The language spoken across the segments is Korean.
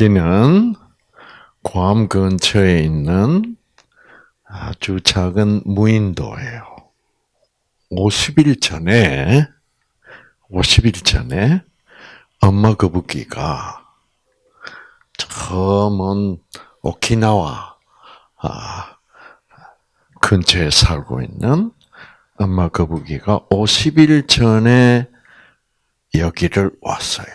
여기는 괌 근처에 있는 아주 작은 무인도예요. 50일 전에, 50일 전에 엄마 거북이가 저먼 오키나와 아, 근처에 살고 있는 엄마 거북이가 50일 전에 여기를 왔어요.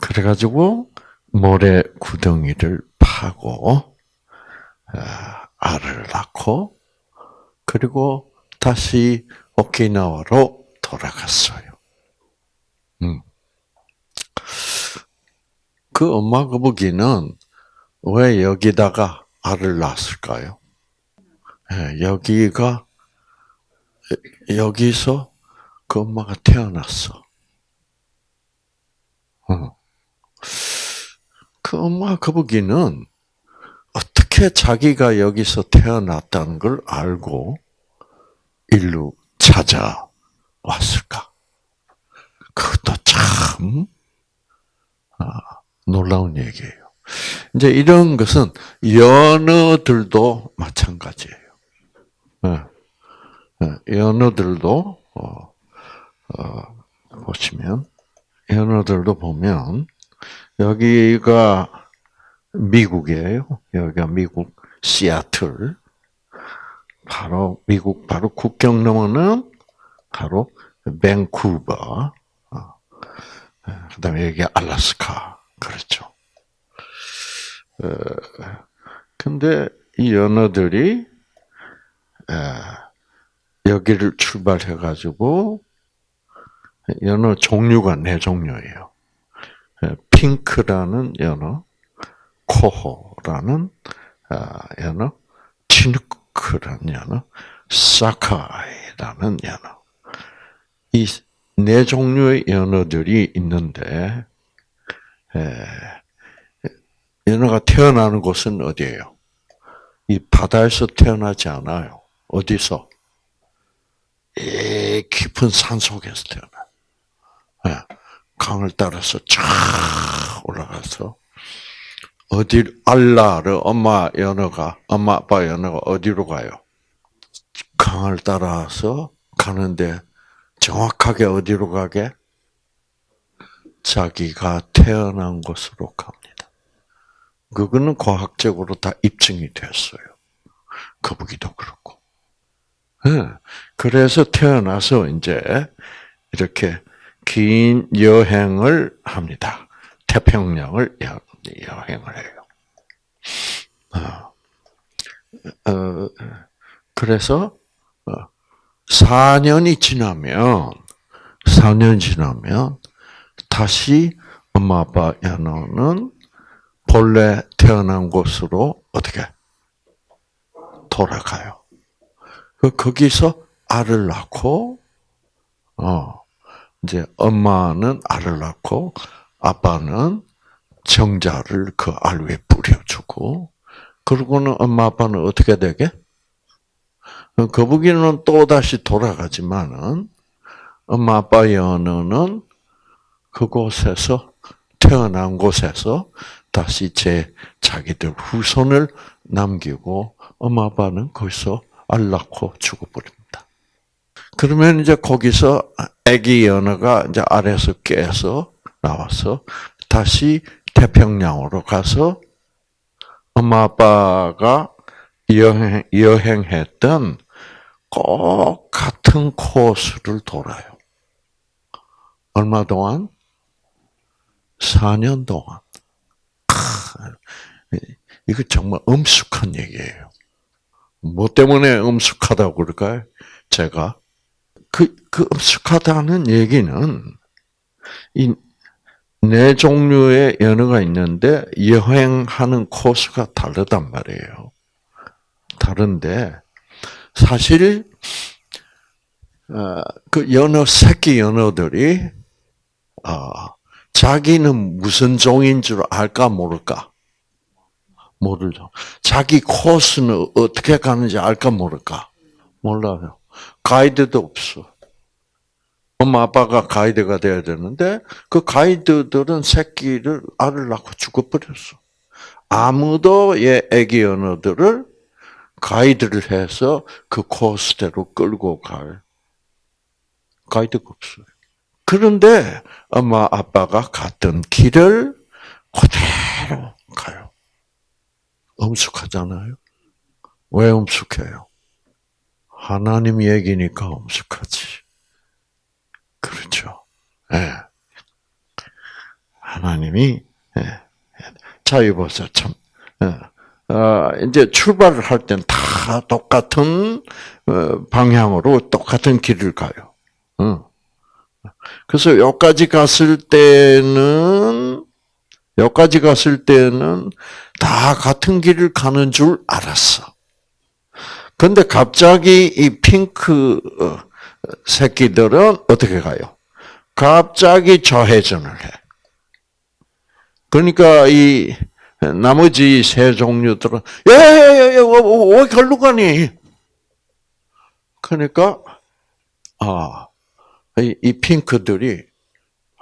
그래가지고 모래 구덩이를 파고 아, 알을 낳고 그리고 다시 오키나와로 돌아갔어요. 음. 그 엄마 거북이는 왜 여기다가 알을 낳았을까요? 예, 여기가 여기서 그 엄마가 태어났어. 어. 그 엄마 거북이는 어떻게 자기가 여기서 태어났다는 걸 알고 일로 찾아왔을까? 그것도 참 아, 놀라운 얘기예요. 이제 이런 것은 연어들도 마찬가지예요. 예. 예, 연어들도 어, 어, 보시면 연어들도 보면 여기가 미국이에요. 여기가 미국 시애틀. 바로 미국 바로 국경 넘어는 바로 밴쿠버. 어. 그다음에 여기 알라스카. 그렇죠. 어, 근데 이 연어들이 여기를 출발해 가지고 연어 종류가 네 종류예요. 핑크라는 연어, 코호라는 아, 연어, 치누크라는 연어, 사카이라는 연어. 이 네 종류의 연어들이 있는데 연어가 태어나는 곳은 어디예요? 이 바다에서 태어나지 않아요. 어디서? 이 깊은 산 속에서 태어나요. 강을 따라서 쫙 올라가서 어디 알라르 엄마 연어가 엄마 아빠 연어가 어디로 가요? 강을 따라서 가는데 정확하게 어디로 가게? 자기가 태어난 곳으로 갑니다. 그거는 과학적으로 다 입증이 됐어요. 거북이도 그렇고. 네. 그래서 태어나서 이제 이렇게 긴 여행을 합니다. 태평양을 여행을 해요. 어, 어, 그래서 4년이 어, 지나면 4년 지나면 다시 엄마 아빠 연어는 본래 태어난 곳으로 어떻게 돌아가요. 그 거기서 알을 낳고 어 이제 엄마는 알을 낳고 아빠는 정자를 그 알 위에 뿌려주고, 그러고는 엄마 아빠는 어떻게 되게? 거북이는 또 다시 돌아가지만은 엄마 아빠 연어는 그곳에서 태어난 곳에서 다시 제 자기들 후손을 남기고 엄마 아빠는 거기서 알 낳고 죽어버립니다. 그러면 이제 거기서 아기 연어가 이제 아래에서 깨서 나와서 다시 태평양으로 가서 엄마 아빠가 여행, 여행했던 꼭 같은 코스를 돌아요. 얼마 동안? 4년 동안. 이거 정말 엄숙한 얘기예요. 뭐 때문에 엄숙하다고 그럴까요? 제가 그, 그 엄숙하다는 얘기는 이 네 종류의 연어가 있는데 여행하는 코스가 다르단 말이에요. 다른데 사실 어, 그 연어 새끼 연어들이 어, 자기는 무슨 종인 줄 알까 모를까? 모르죠. 자기 코스는 어떻게 가는지 알까 모를까? 몰라요. 가이드도 없어. 엄마 아빠가 가이드가 돼야 되는데 그 가이드들은 새끼를 알을 낳고 죽어버렸어. 아무도 얘 애기 언어들을 가이드를 해서 그 코스대로 끌고 갈 가이드가 없어요. 그런데 엄마 아빠가 갔던 길을 그대로 가요. 엄숙하잖아요. 왜 엄숙해요? 하나님 얘기니까 엄숙하지. 그렇죠. 예. 하나님이 예. 자 이보세요 참. 예. 어, 이제 출발을 할 땐 다 똑같은 어, 방향으로 똑같은 길을 가요. 어. 그래서 여기까지 갔을 때는 여기까지 갔을 때는 다 같은 길을 가는 줄 알았어. 근데 갑자기 이 핑크 어, 새끼들은 어떻게 가요? 갑자기 좌회전을 해. 그러니까 이 나머지 새 종류들은 야야야야 왜 걸로 가니? 그러니까 아 이 이 핑크들이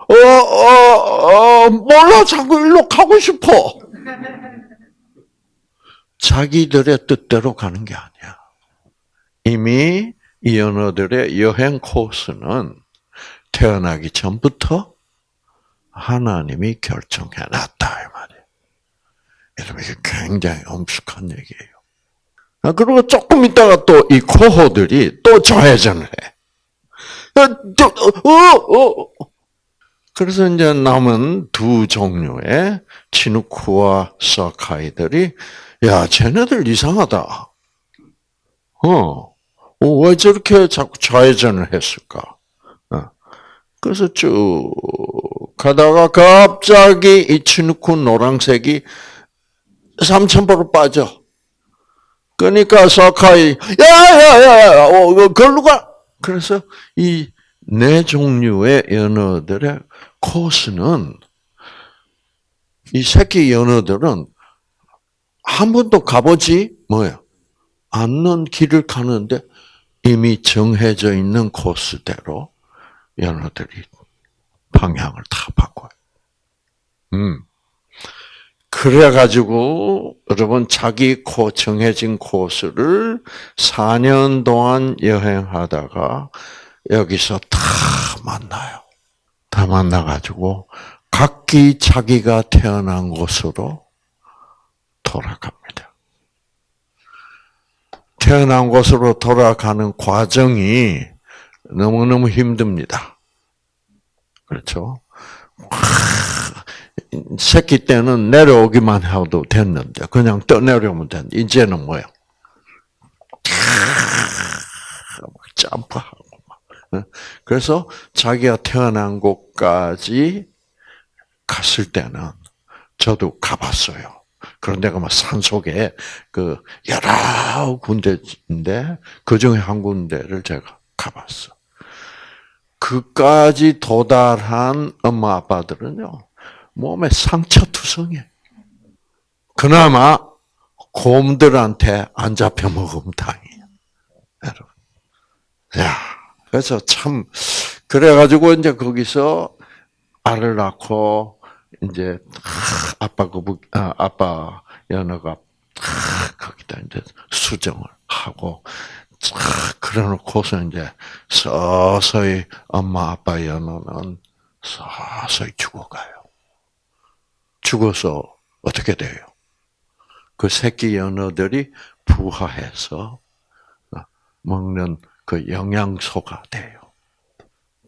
어어어 어, 어, 몰라 자꾸 일로 가고 싶어. 자기들의 뜻대로 가는 게 아니야. 이미 이 연어들의 여행 코스는 태어나기 전부터 하나님이 결정해 놨다 이 말이에요. 여러분 이게 굉장히 엄숙한 얘기예요. 아, 그리고 조금 있다가 또 이 코호들이 또 좌회전을 해. 어, 어, 어. 그래서 이제 남은 두 종류의 치누크와 사카이들이 야, 쟤네들 이상하다. 어, 왜 저렇게 자꾸 좌회전을 했을까? 어. 그래서 쭉 가다가 갑자기 이 치누크 노란색이 삼천포로 빠져. 그러니까 사카이 야야야야 어, 걸로 가. 그래서 이 네 종류의 연어들의 코스는 이 새끼 연어들은 한 번도 가보지 뭐야 않는 길을 가는데 이미 정해져 있는 코스대로 연어들이 방향을 다 바꿔요. 음. 그래가지고, 여러분, 자기 코, 정해진 코스를 4년 동안 여행하다가 여기서 다 만나요. 다 만나가지고, 각기 자기가 태어난 곳으로 돌아갑니다. 태어난 곳으로 돌아가는 과정이 너무너무 힘듭니다. 그렇죠? 새끼 때는 내려오기만 해도 됐는데 그냥 떠내려오면 됐는데 이제는 뭐야? 점프하고 막. 그래서 자기가 태어난 곳까지 갔을 때는 저도 가봤어요. 그런 데가 막 산속에 그 여러 군데인데 그 중에 한 군데를 제가 가봤어. 그까지 도달한 엄마 아빠들은요 몸에 상처 투성해. 그나마 곰들한테 안 잡혀 먹으면 다행이야, 여러분. 야, 그래서 참 그래가지고 이제 거기서 알을 낳고 이제 아빠 거북 아, 아빠 연어가 거기다 이제 수정을 하고 그래놓고서 이제 서서히 엄마 아빠 연어는 서서히 죽어가요. 죽어서 어떻게 돼요? 그 새끼 연어들이 부화해서 먹는 그 영양소가 돼요.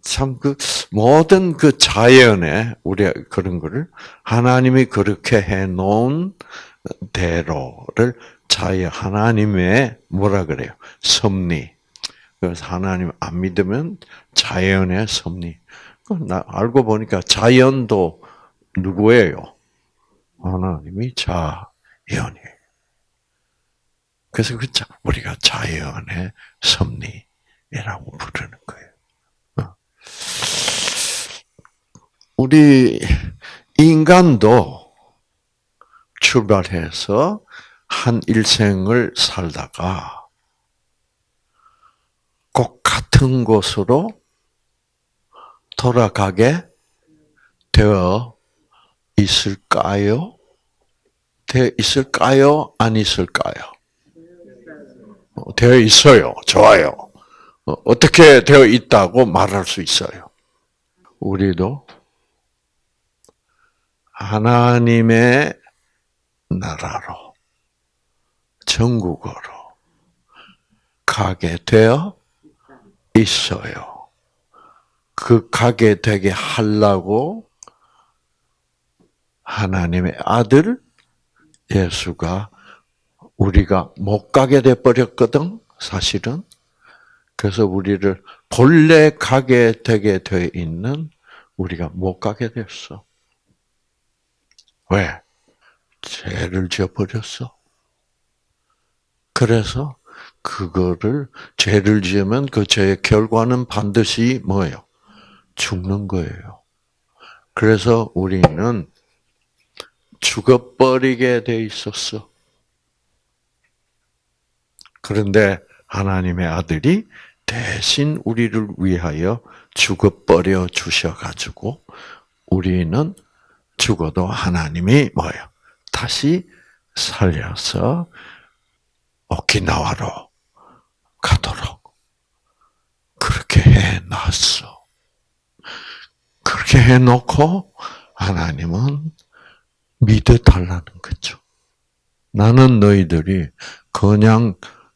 참 그 모든 그 자연에 우리 그런 거를 하나님이 그렇게 해 놓은 대로를 자연 하나님의 뭐라 그래요? 섭리. 그래서 하나님 안 믿으면 자연의 섭리. 나 알고 보니까 자연도 누구예요? 하나님이 자연이에요. 그래서 그 우리가 자연의 섭리라고 부르는 거예요. 어. 우리 인간도 출발해서 한 일생을 살다가 꼭 같은 곳으로 돌아가게 되어 있을까요? 되어 있을까요? 안 있을까요? 어, 되어 있어요. 좋아요. 어, 어떻게 되어 있다고 말할 수 있어요? 우리도 하나님의 나라로, 전국으로 가게 되어 있어요. 그 가게 되게 하려고 하나님의 아들 예수가 우리가 못 가게 돼 버렸거든, 사실은. 그래서 우리를 본래 가게 되게 돼 있는 우리가 못 가게 됐어. 왜? 죄를 지어버렸어. 그래서 그거를 죄를 지으면 그 죄의 결과는 반드시 뭐예요? 죽는 거예요. 그래서 우리는 죽어버리게 돼 있었어. 그런데 하나님의 아들이 대신 우리를 위하여 죽어버려 주셔가지고 우리는 죽어도 하나님이 뭐예요? 다시 살려서 오키나와로 가도록 그렇게 해놨어. 그렇게 해놓고 하나님은 믿어달라는 거죠. 나는 너희들이 그냥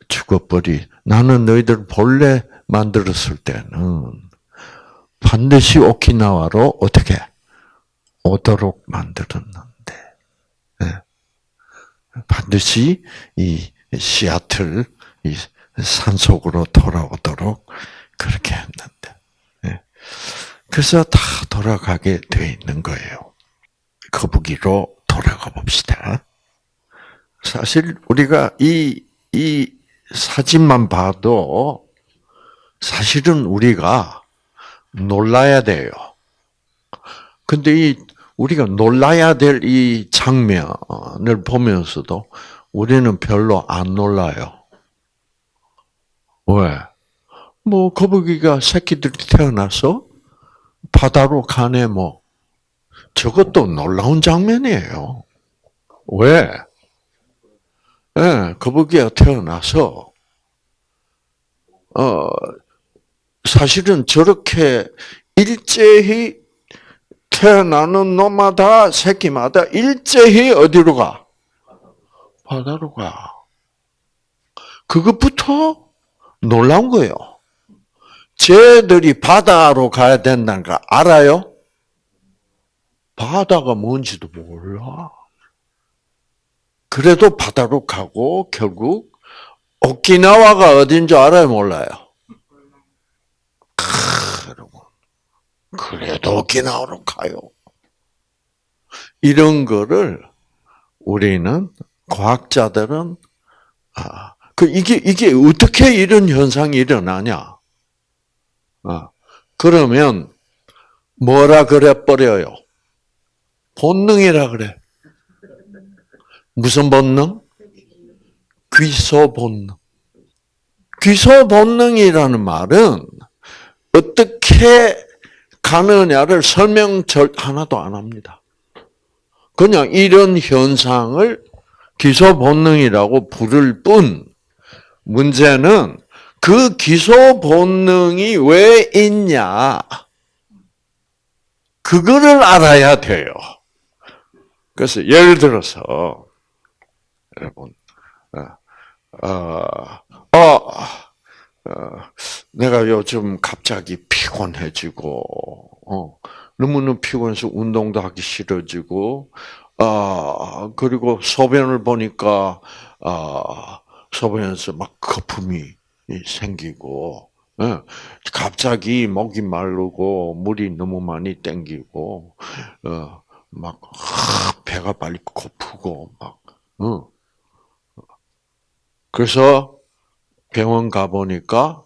죽어버리. 나는 너희들 본래 만들었을 때는 반드시 오키나와로 어떻게 오도록 만들었는데 네. 반드시 이 시아틀 이 산속으로 돌아오도록 그렇게 했는데 네. 그래서 다 돌아가게 돼 있는 거예요. 거북이로 돌아가 봅시다. 사실 우리가 이, 이 사진만 봐도 사실은 우리가 놀라야 돼요. 근데 이 우리가 놀라야 될 이 장면을 보면서도 우리는 별로 안 놀라요. 왜? 뭐 거북이가 새끼들이 태어나서 바다로 가네 뭐 저것도 놀라운 장면이에요. 왜? 예, 네, 거북이가 태어나서 어 사실은 저렇게 일제히 태어나는 놈마다 새끼마다 일제히 어디로 가? 바다로 가. 그것부터 놀라운 거예요. 쟤들이 바다로 가야 된다는 거 알아요? 바다가 뭔지도 몰라. 그래도 바다로 가고 결국 오키나와가 어딘 줄 알아요, 몰라요? 그래도 오키나와로 가요. 이런 거를 우리는 과학자들은 아, 그 이게 이게 어떻게 이런 현상이 일어나냐? 아, 그러면 뭐라 그래 버려요? 본능이라 그래. 무슨 본능? 귀소 본능. 귀소 본능이라는 말은 어떻게 가느냐를 설명 절 하나도 안 합니다. 그냥 이런 현상을 기소 본능이라고 부를 뿐 문제는 그 기소 본능이 왜 있냐 그거를 알아야 돼요. 그래서 예를 들어서 여러분 어, 어, 어, 내가 요즘 갑자기 피곤해지고, 어, 너무너무 피곤해서 운동도 하기 싫어지고, 아, 그리고 소변을 보니까, 아, 소변에서 막 거품이 생기고, 예, 갑자기 목이 마르고, 물이 너무 많이 땡기고, 어, 막, 배가 빨리 고프고, 막, 어. 그래서 병원 가보니까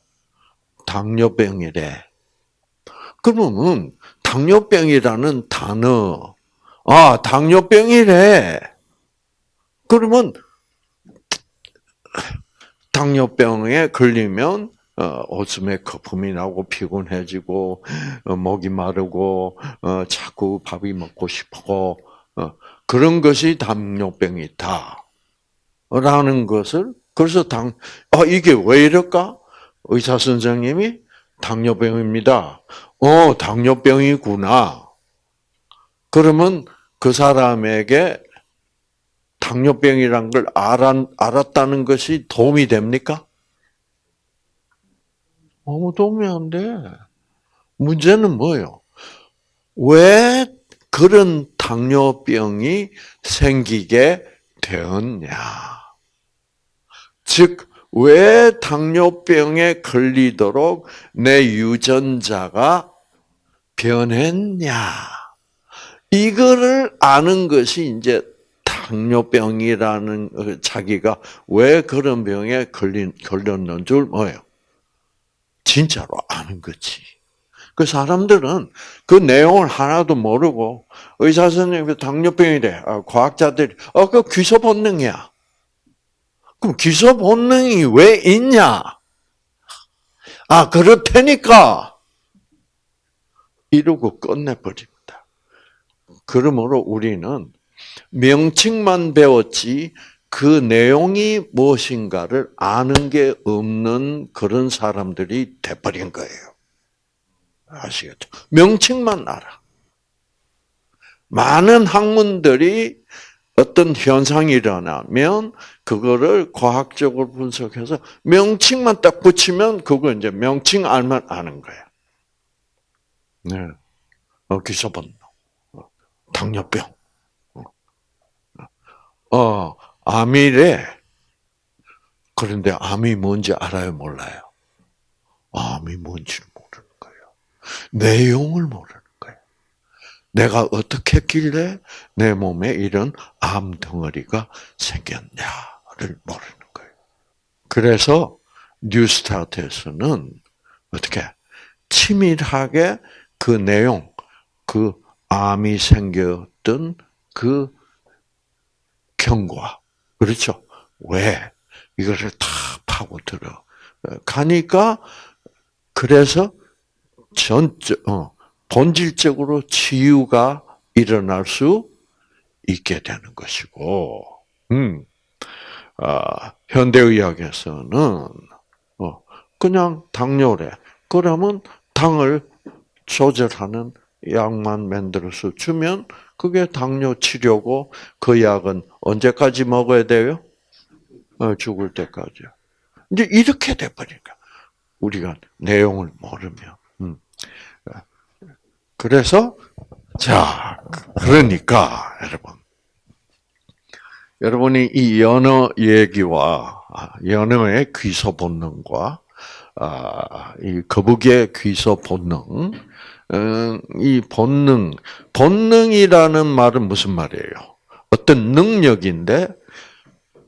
당뇨병이래. 그러면 당뇨병이라는 단어, 아, 당뇨병이래. 그러면 당뇨병에 걸리면 어, 오줌에 거품이 나고 피곤해지고 어, 목이 마르고 어, 자꾸 밥이 먹고 싶고 어, 그런 것이 당뇨병이다. 라는 것을 그래서 당 아, 이게 왜 이럴까? 의사 선생님이 당뇨병입니다. 어, 당뇨병이구나. 그러면 그 사람에게 당뇨병이란 걸 알았, 알았다는 것이 도움이 됩니까? 아무 도움이 안 돼. 문제는 뭐예요? 왜 그런 당뇨병이 생기게 되었냐? 즉, 왜 당뇨병에 걸리도록 내 유전자가 변했냐? 이거를 아는 것이 이제 당뇨병이라는 어, 자기가 왜 그런 병에 걸린, 걸렸는 줄 뭐예요? 진짜로 아는 거지. 그 사람들은 그 내용을 하나도 모르고 의사 선생님이 당뇨병이래. 아, 과학자들이 어 그 귀소 본능이야. 그럼 귀소 본능이 왜 있냐? 아 그렇다니까 이러고 끝내버립니다. 그러므로 우리는 명칭만 배웠지 그 내용이 무엇인가를 아는 게 없는 그런 사람들이 돼버린 거예요. 아시겠죠? 명칭만 알아. 많은 학문들이 어떤 현상이 일어나면 그거를 과학적으로 분석해서 명칭만 딱 붙이면 그거 이제 명칭 알면 아는 거야. 네. 어, 기소본능. 어, 당뇨병. 어, 암이래. 그런데 암이 뭔지 알아요, 몰라요? 암이 뭔지를 모르는 거예요. 내용을 모르는 거예요. 내가 어떻게 했길래 내 몸에 이런 암 덩어리가 생겼냐 를 모르는 거예요. 그래서 뉴스타트에서는 어떻게 치밀하게 그 내용, 그 암이 생겼던 그 경과. 그렇죠? 왜? 이거를 다 파고들어. 가니까, 그래서 전, 어, 본질적으로 치유가 일어날 수 있게 되는 것이고, 음, 아, 현대의학에서는, 어, 그냥 당뇨래. 그러면 당을 조절하는 약만 만들어서 주면 그게 당뇨 치료고 그 약은 언제까지 먹어야 돼요? 어, 죽을 때까지. 이제 이렇게 돼버리니까 우리가 내용을 모르면. 음. 그래서 자 그러니까 여러분 여러분이 이 연어 얘기와 아, 연어의 귀소 본능과 아, 이 거북이의 귀소 본능 어, 이 본능, 본능이라는 말은 무슨 말이에요? 어떤 능력인데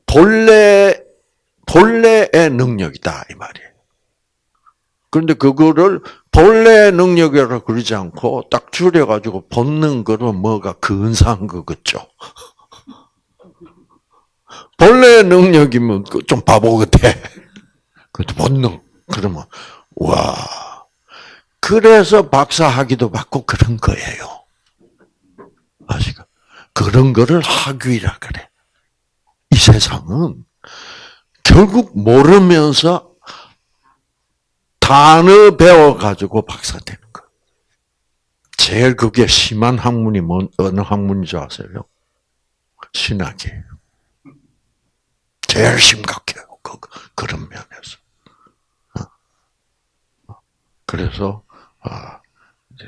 본래 본래의 능력이다 이 말이에요. 그런데 그거를 본래의 능력이라고 그러지 않고 딱 줄여가지고 본능 그러면 뭐가 근사한 거 같죠? 본래의 능력이면 그좀 바보 같아. 그 본능 그러면 와 그래서 박사학위도 받고 그런 거예요. 아시가? 그런 거를 학위라 그래. 이 세상은 결국 모르면서 단어 배워가지고 박사 되는 거. 제일 그게 심한 학문이 뭔, 어느 학문인지 아세요? 신학이에요. 제일 심각해요. 그, 그런 면에서. 어? 그래서 아, 이제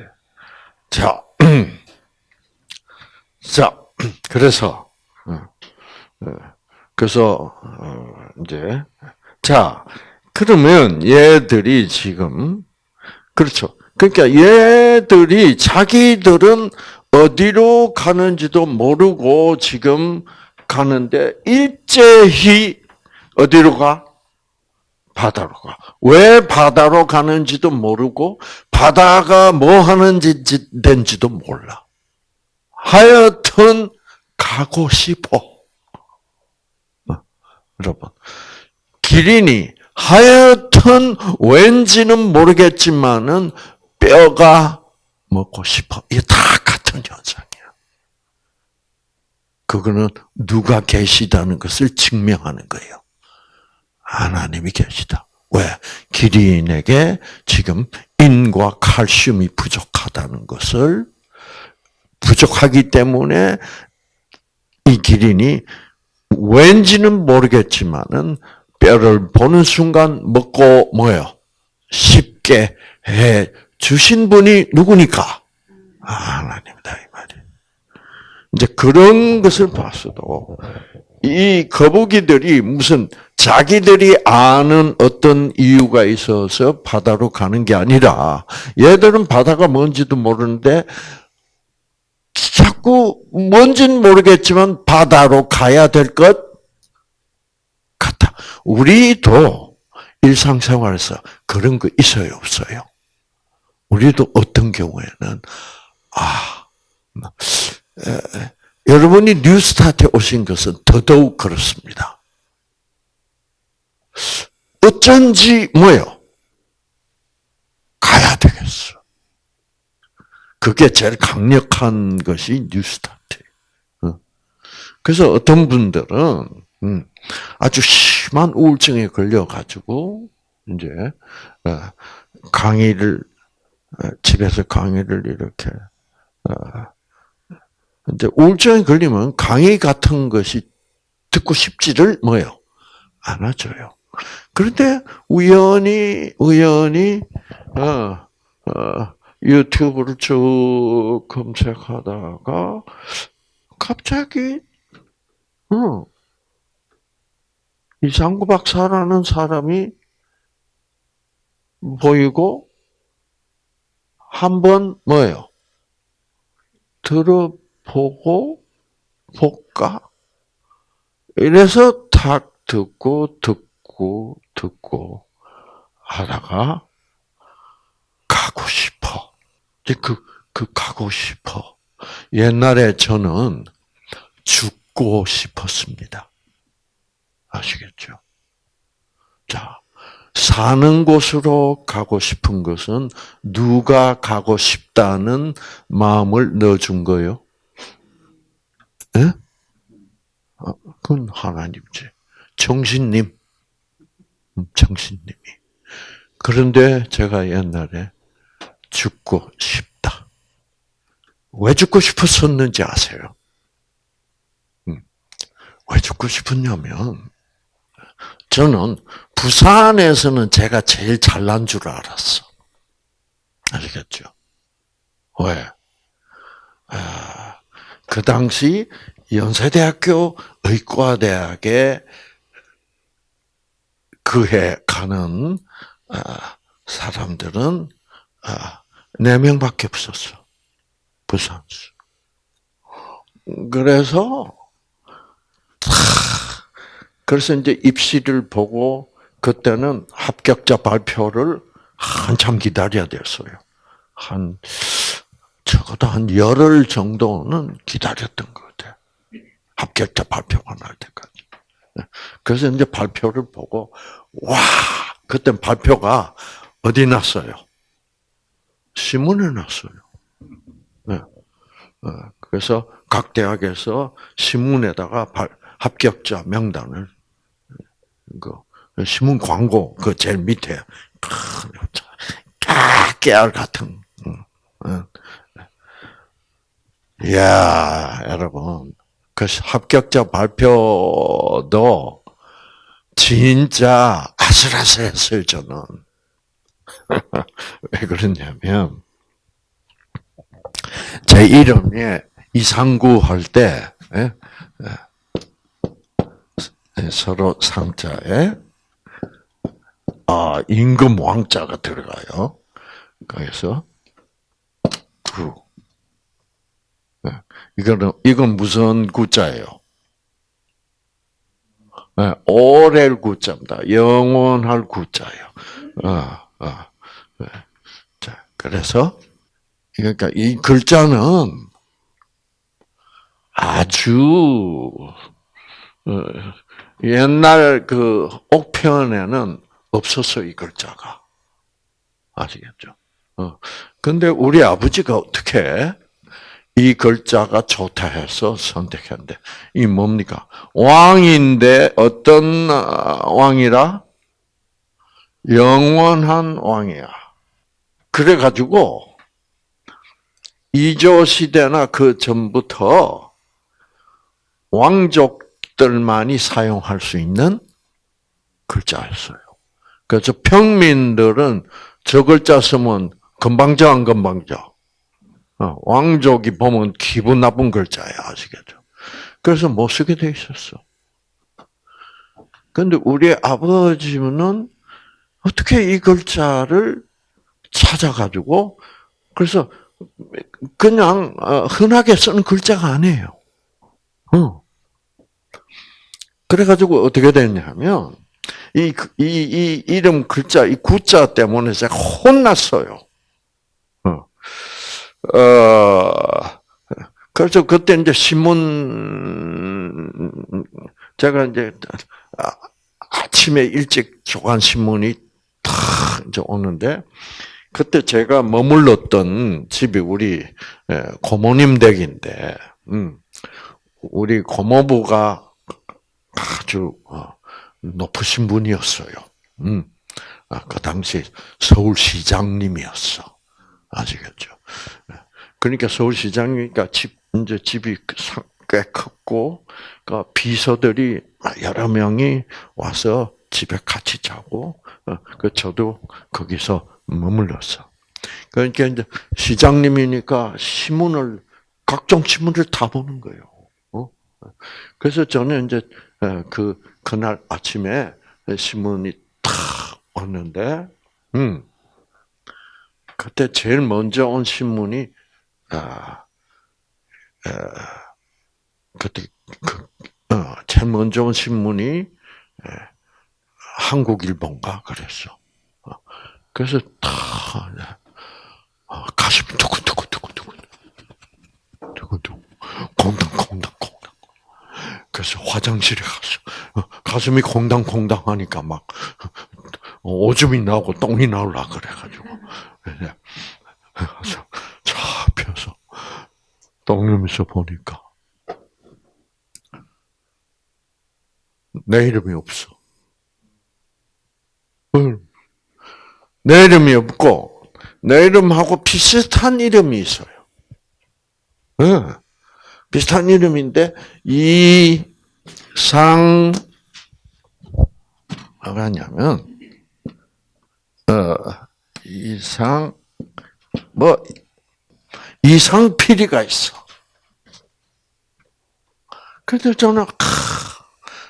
자, 자, 그래서 어, 어, 그래서 어, 이제 자 그러면 얘들이 지금 그렇죠. 그러니까 얘들이 자기들은 어디로 가는지도 모르고 지금 가는데 일제히 어디로 가? 바다로 가. 왜 바다로 가는지도 모르고 바다가 뭐 하는지 된지도 몰라. 하여튼 가고 싶어. 어, 여러분, 기린이 하여튼 왠지는 모르겠지만은 뼈가 먹고 싶어. 이게 다 같은 현상이야. 그거는 누가 계시다는 것을 증명하는 거예요. 하나님이 계시다. 왜? 기린에게 지금 인과 칼슘이 부족하다는 것을 부족하기 때문에 이 기린이 왠지는 모르겠지만은 뼈를 보는 순간 먹고 뭐요? 쉽게 해 주신 분이 누구니까? 하나님이다 이제 그런 것을 봤어도 이 거북이들이 무슨 자기들이 아는 어떤 이유가 있어서 바다로 가는 게 아니라 얘들은 바다가 뭔지도 모르는데 자꾸 뭔지는 모르겠지만 바다로 가야 될 것 같아. 우리도 일상생활에서 그런 거 있어요, 없어요? 우리도 어떤 경우에는 아 에, 여러분이 뉴스타트에 오신 것은 더더욱 그렇습니다. 어쩐지 뭐요? 가야 되겠어. 그게 제일 강력한 것이 뉴스타트. 어. 그래서 어떤 분들은 음, 아주 심한 우울증에 걸려 가지고 이제 어, 강의를 어, 집에서 강의를 이렇게 이제 우울증에 걸리면 강의 같은 것이 듣고 싶지를 뭐요 안 하죠요. 그런데 우연히 우연히 어, 어, 유튜브를 쭉 검색하다가 갑자기 어, 이상구 박사라는 사람이 보이고 한 번 뭐예요? 들어 보고 볼까? 이래서 탁 듣고 듣고 듣고 하다가 가고 싶어. 그, 그 가고 싶어. 옛날에 저는 죽고 싶었습니다. 아시겠죠? 자, 사는 곳으로 가고 싶은 것은 누가 가고 싶다는 마음을 넣어준 거요? 예? 그건 하나님지. 정신님. 음, 정신님이. 그런데 제가 옛날에 죽고 싶다. 왜 죽고 싶었었는지 아세요? 음. 왜 죽고 싶었냐면, 저는 부산에서는 제가 제일 잘난 줄 알았어. 아시겠죠? 왜? 아, 그 당시 연세대학교 의과대학에 그해 가는 아, 사람들은 아, 네 명밖에 없었어. 부산수. 그래서 그래서 이제 입시를 보고 그때는 합격자 발표를 한참 기다려야 됐어요. 한 적어도 한 열흘 정도는 기다렸던 것 같아요. 합격자 발표가 날 때까지. 그래서 이제 발표를 보고 와 그때 발표가 어디 났어요? 신문에 났어요. 네. 어, 그래서 각 대학에서 신문에다가 합격자 명단을 그 신문 광고 그 제일 밑에 깨알 같은. 야 여러분 그 합격자 발표도 진짜 아슬아슬했어요 저는. 왜 그러냐면 제 이름이 이상구 할 때 예? 예, 서로 상자에 아 임금 왕자가 들어가요. 그래서 구 예, 이거는 이건 무슨 구자예요? 오렐 구자입니다. 영원할 구자예요. 어, 어. 자, 그래서 그러니까 이 글자는 아주 어, 옛날 그 옥편에는 없었어 이 글자가 아시겠죠? 어. 근데 우리 아버지가 어떻게 이 글자가 좋다 해서 선택했는데 이 뭡니까? 왕인데 어떤 아, 왕이라? 영원한 왕이야. 그래 가지고 이조 시대나 그 전부터 왕족들만이 사용할 수 있는 글자였어요. 그래서 평민들은 저 글자 쓰면 금방져 안 금방져. 어, 왕족이 보면 기분 나쁜 글자야 아시겠죠? 그래서 못 쓰게 돼 있었어. 근데 우리 아버지는 어떻게 이 글자를 찾아가지고 그래서 그냥 어, 흔하게 쓰는 글자가 아니에요. 어. 그래가지고 어떻게 됐냐면 이, 이, 이 이름 글자, 이 구자 때문에 제가 혼났어요. 어. 어, 그래서 그때 이제 신문, 제가 이제 아, 아침에 일찍 조간 신문이 탁 이제 오는데, 그때 제가 머물렀던 집이 우리 고모님 댁인데, 음, 우리 고모부가 아주 어, 높으신 분이었어요. 음. 아, 그 당시 서울시장님이었어. 아시겠죠? 그러니까 서울시장이니까 집, 이제 집이 꽤 컸고, 그 비서들이 여러 명이 와서 집에 같이 자고, 어, 그 저도 거기서 머물렀어. 그러니까 이제 시장님이니까 신문을, 각종 신문을 다 보는 거예요. 어? 그래서 저는 이제 어, 그 그날 아침에 신문이 탁 왔는데, 음, 그때 제일 먼저 온 신문이 아, 아 그때 그, 어, 제일 먼저 온 신문이 에, 한국일본가 그랬어. 어, 그래서 다 어, 가슴이 두근두근두근두근 두근두근 콩당콩당 그래서 화장실에 갔어. 어, 가슴이 콩당콩당 하니까 막 어, 오줌이 나오고 똥이 나올라 그래가지고 그래서 차 펴서 똥누면서 보니까 내 이름이 없어. 내 이름이 없고 내 이름하고 비슷한 이름이 있어요. 응. 비슷한 이름인데 이상 뭐가 냐면 어 이상 뭐 이상 필이가 있어. 근데 저는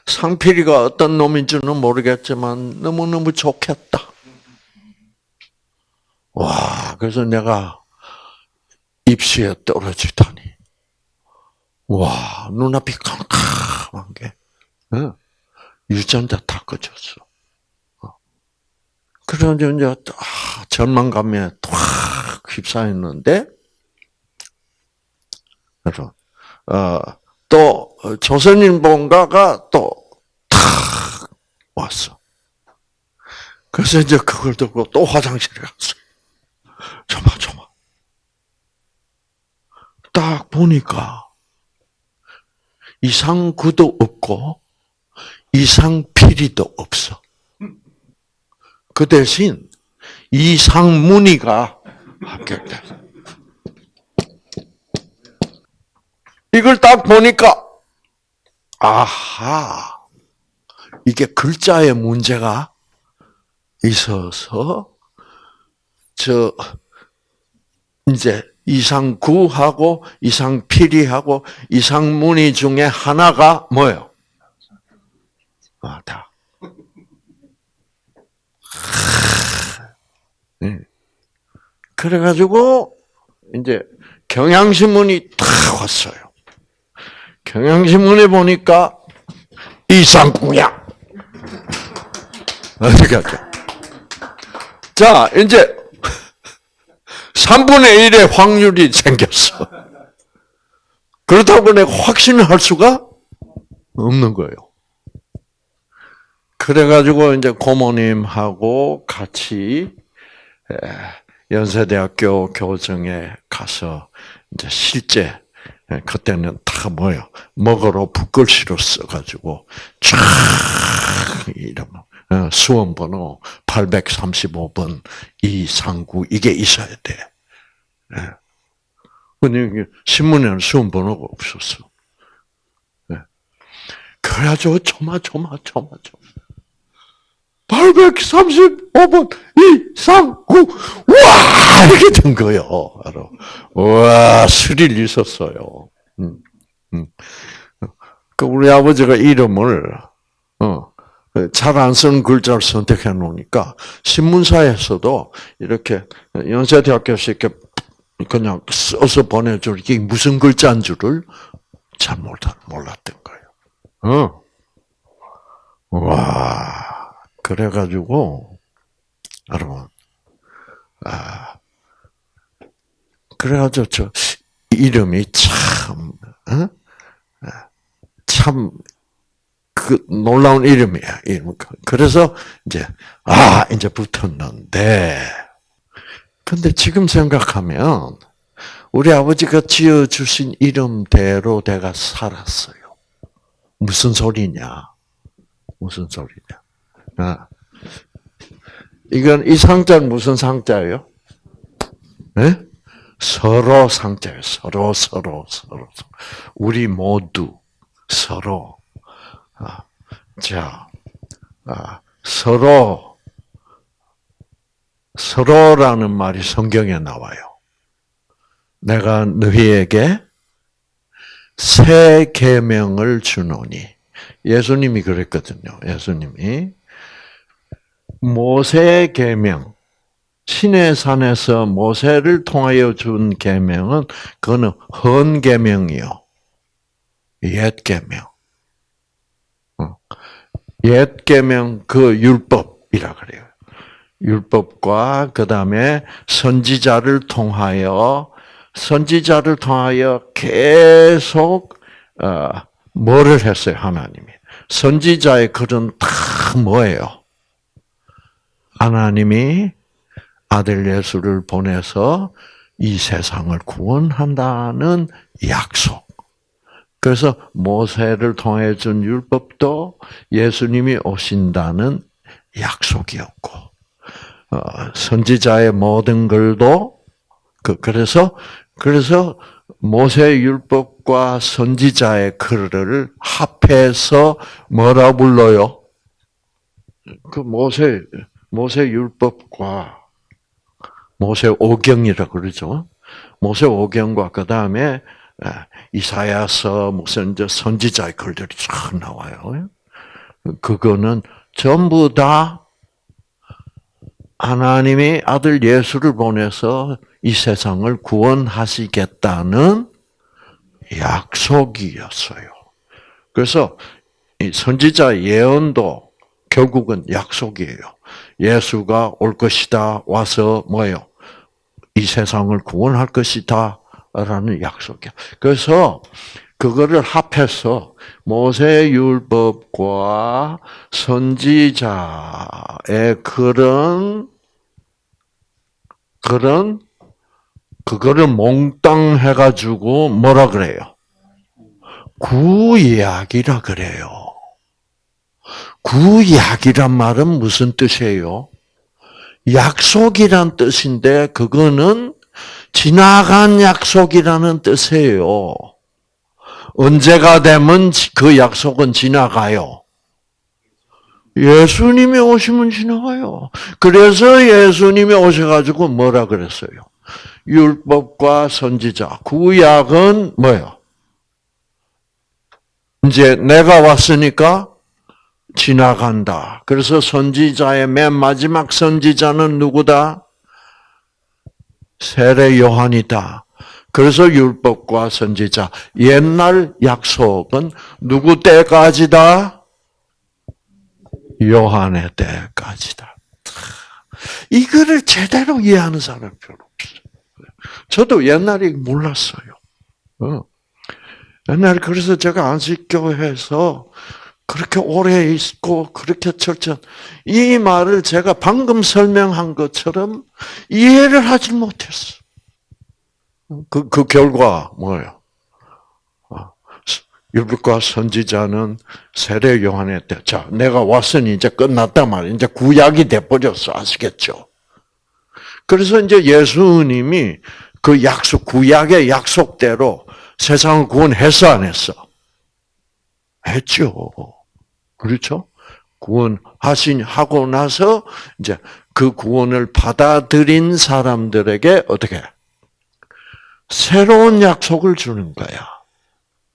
상필이가 어떤 놈인지는 모르겠지만 너무너무 좋겠다. 와, 그래서 내가 입시에 떨어지다니. 와, 눈앞이 캄캄한 게, 어? 유전자 다 꺼졌어. 어. 그래서 이제, 아, 전망감에 탁 휩싸였는데, 그래서, 어, 또, 조선인 본가가 또, 탁 왔어. 그래서 이제 그걸 듣고 또 화장실에 갔어. 조마조마. 딱 보니까, 이상 구도 없고 이상필이도 없어. 그 대신 이상문이가 합격됐어. 이걸 딱 보니까 아하 이게 글자의 문제가 있어서 저 이제 이상구하고 이상필이하고 이상문이 중에 하나가 뭐예요? 아, 다. 네. 그래가지고 이제 경향신문이 탁 왔어요. 경향신문에 보니까 이상구야. 어떻게 할까? 자, 이제 3분의 1의 확률이 생겼어. 그렇다고 내가 확신을 할 수가 없는 거예요. 그래가지고 이제 고모님하고 같이 연세대학교 교정에 가서 이제 실제 그때는 다 뭐요 먹으러 붓글씨로 써가지고 쫙 이름 어, 수험 번호 835번 이상구 이게 있어야 돼. 근데 신문에는 수험 번호가 없었어. 그래가지고 조마조마조마조마 835번 이상구 와 이렇게 된 거예요. 바로 와 스릴 있었어요. 음, 음. 그 우리 아버지가 이름을 어, 잘 안 쓰는 글자를 선택해 놓으니까 신문사에서도 이렇게 연세대학교에서 이렇게 그냥 써서 보내줄 이게 무슨 글자인 줄을 잘 몰랐던 거예요. 어. 와. 그래가지고, 여러분, 아, 그래가지고 저 이름이 참, 어? 참, 그 놀라운 이름이야. 이름. 그래서 이제, 아, 이제 붙었는데, 근데 지금 생각하면, 우리 아버지가 지어주신 이름대로 내가 살았어요. 무슨 소리냐? 무슨 소리냐? 아. 이건 이 상자는 무슨 상자예요? 네? 서로 상자예요. 서로 서로 서로 우리 모두 서로 아, 자 아, 서로 서로라는 말이 성경에 나와요. 내가 너희에게 새 계명을 주노니 예수님이 그랬거든요. 예수님이 모세 계명 신의 산에서 모세를 통하여 준 계명은 그거는 헌 계명이요. 옛 계명. 어. 옛 계명 그 율법이라 그래요. 율법과 그다음에 선지자를 통하여 선지자를 통하여 계속 어, 뭐를 했어요 하나님이 선지자의 글은 다 뭐예요? 하나님이 아들 예수를 보내서 이 세상을 구원한다는 약속. 그래서 모세를 통해 준 율법도 예수님이 오신다는 약속이었고, 어, 선지자의 모든 글도 그 그래서 그래서 모세 율법과 선지자의 글을 합해서 뭐라 불러요? 그 모세 모세 율법과 모세 오경이라 그러죠. 모세 오경과 그 다음에 이사야서 무슨 선지자의 글들이 쫙 나와요. 그거는 전부 다 하나님이 아들 예수를 보내서 이 세상을 구원하시겠다는 약속이었어요. 그래서 선지자 예언도 결국은 약속이에요. 예수가 올 것이다. 와서 뭐요? 이 세상을 구원할 것이다. 라는 약속이야. 그래서 그거를 합해서 모세 율법과 선지자의 그런 그런 그거를 몽땅 해가지고 뭐라 그래요? 구약이라 그래요. 구약이란 말은 무슨 뜻이에요? 약속이란 뜻인데 그거는 지나간 약속이라는 뜻이에요. 언제가 되면 그 약속은 지나가요. 예수님이 오시면 지나가요. 그래서 예수님이 오셔가지고 뭐라 그랬어요? 율법과 선지자, 구약은 뭐요? 이제 내가 왔으니까 지나간다. 그래서 선지자의 맨 마지막 선지자는 누구다? 세례 요한이다. 그래서 율법과 선지자, 옛날 약속은 누구 때까지다? 요한의 때까지다. 이거를 제대로 이해하는 사람이 별로 없어요. 저도 옛날에 몰랐어요. 어. 옛날에 그래서 제가 안식교회에서 그렇게 오래 있고 그렇게 철저한 이 말을 제가 방금 설명한 것처럼 이해를 하지 못했어. 그, 그 결과 뭐예요? 아, 율법과 선지자는 세례 요한의 때, 자, 내가 왔으니 이제 끝났단 말이야. 이제 구약이 돼버렸어. 아시겠죠? 그래서 이제 예수님이 그 약속, 구약의 약속대로 세상을 구원했어, 안 했어? 했죠. 그렇죠? 구원하신, 하고 나서 이제 그 구원을 받아들인 사람들에게 어떻게? 새로운 약속을 주는 거야.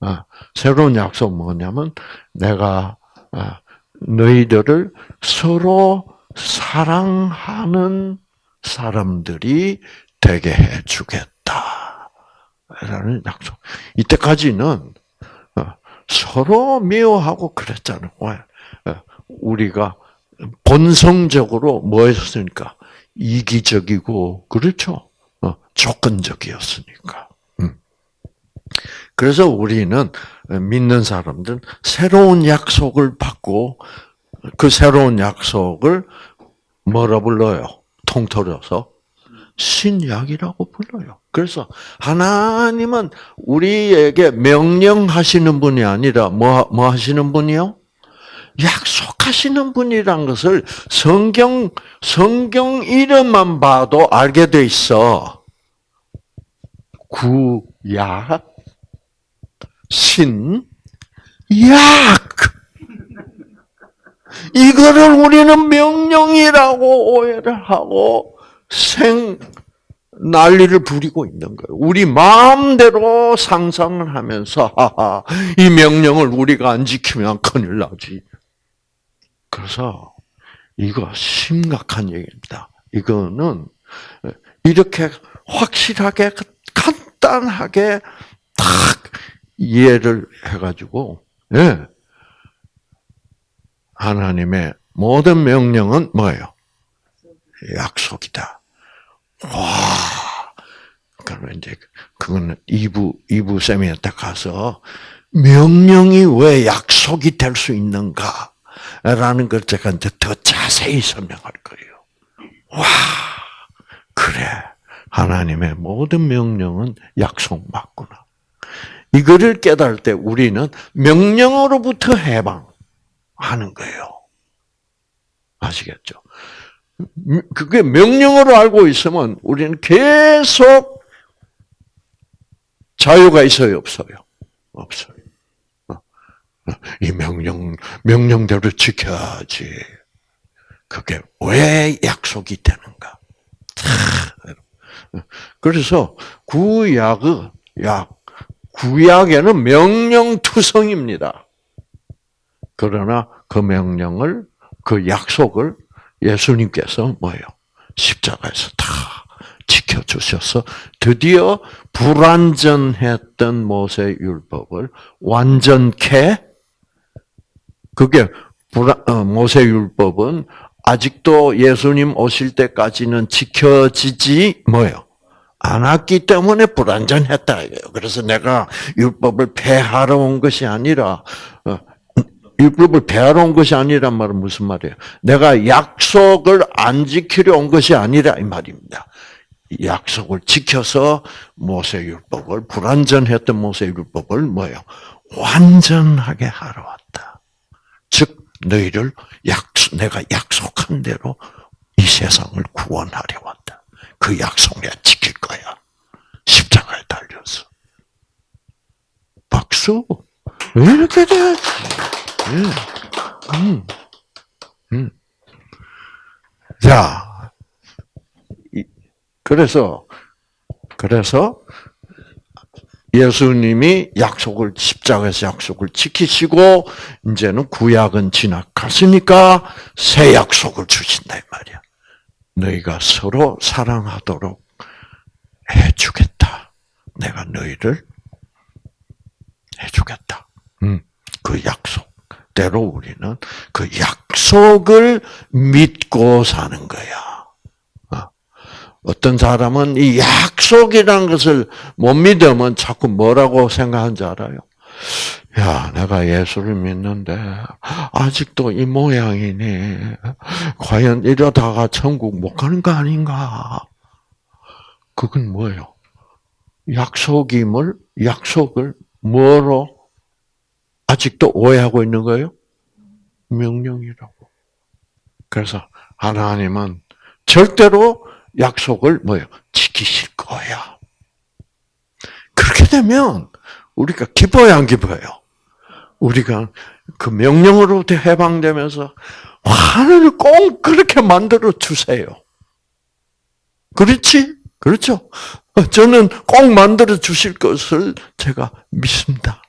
아, 새로운 약속 뭐냐면 내가 아, 너희들을 서로 사랑하는 사람들이 되게 해주겠다. 라는 약속. 이때까지는 어, 서로 미워하고 그랬잖아요. 어, 우리가 본성적으로 뭐였으니까 이기적이고 그렇죠. 어, 조건적이었으니까. 음. 그래서 우리는 믿는 사람들은 새로운 약속을 받고 그 새로운 약속을 뭐라 불러요? 통틀어서 신약이라고 불러요. 그래서 하나님은 우리에게 명령하시는 분이 아니라 뭐, 뭐 하시는 분이요? 약속하시는 분이란 것을 성경, 성경 이름만 봐도 알게 돼 있어. 구약, 신, 약. 이거를 우리는 명령이라고 오해를 하고 생 난리를 부리고 있는 거예요. 우리 마음대로 상상을 하면서 하하, 이 명령을 우리가 안 지키면 큰일 나지. 그래서 이거 심각한 얘기입니다. 이거는 이렇게 확실하게 간단하게 딱 이해를 해가지고 예. 하나님의 모든 명령은 뭐예요? 약속이다. 와, 그러면 이제 그거는 2부 2부 세미나때 가서 명령이 왜 약속이 될 수 있는가? 라는 걸 제가 이제 더 자세히 설명할 거예요. 와, 그래. 하나님의 모든 명령은 약속 맞구나. 이거를 깨달을 때 우리는 명령으로부터 해방하는 거예요. 아시겠죠? 그게 명령으로 알고 있으면 우리는 계속 자유가 있어요, 없어요? 없어요. 이 명령, 명령대로 지켜야지. 그게 왜 약속이 되는가? 그래서 구약의 약, 구약에는 명령투성입니다. 그러나 그 명령을, 그 약속을 예수님께서 뭐예요? 십자가에서 다 지켜주셔서 드디어 불완전했던 모세 율법을 완전케 그게 어, 모세 율법은 아직도 예수님 오실 때까지는 지켜지지 뭐요? 않았기 때문에 불완전했다. 그래서 내가 율법을 폐하러 온 것이 아니라 어, 율법을 폐하러 온 것이 아니란 말은 무슨 말이에요? 내가 약속을 안 지키려 온 것이 아니라 이 말입니다. 약속을 지켜서 모세 율법을 불완전했던 모세 율법을 뭐요? 완전하게 하러 왔다. 즉 너희를 약속 내가 약속한 대로 이 세상을 구원하려 왔다. 그 약속 내가 지킬 거야. 십자가에 달려서. 박수. 왜 이렇게 돼? 음. 음. 자, 그래서 그래서 예수님이 약속을 십자가에서 약속을 지키시고 이제는 구약은 지나갔으니까 새 약속을 주신다 이 말이야. 너희가 서로 사랑하도록 해주겠다. 내가 너희를 해주겠다. 음, 그 약속. 대로 우리는 그 약속을 믿고 사는 거야. 어. 어떤 사람은 이 약속이라는 것을 못 믿으면 자꾸 뭐라고 생각하는지 알아요? 야, 내가 예수를 믿는데, 아직도 이 모양이니, 과연 이러다가 천국 못 가는 거 아닌가? 그건 뭐예요? 약속임을, 약속을 뭐로 아직도 오해하고 있는 거예요? 명령이라고. 그래서 하나님은 절대로 약속을 뭐예요? 지키실 거야. 그렇게 되면 우리가 기뻐요, 안 기뻐요? 우리가 그 명령으로부터 해방되면서 하늘을 꼭 그렇게 만들어 주세요. 그렇지? 그렇죠? 저는 꼭 만들어 주실 것을 제가 믿습니다.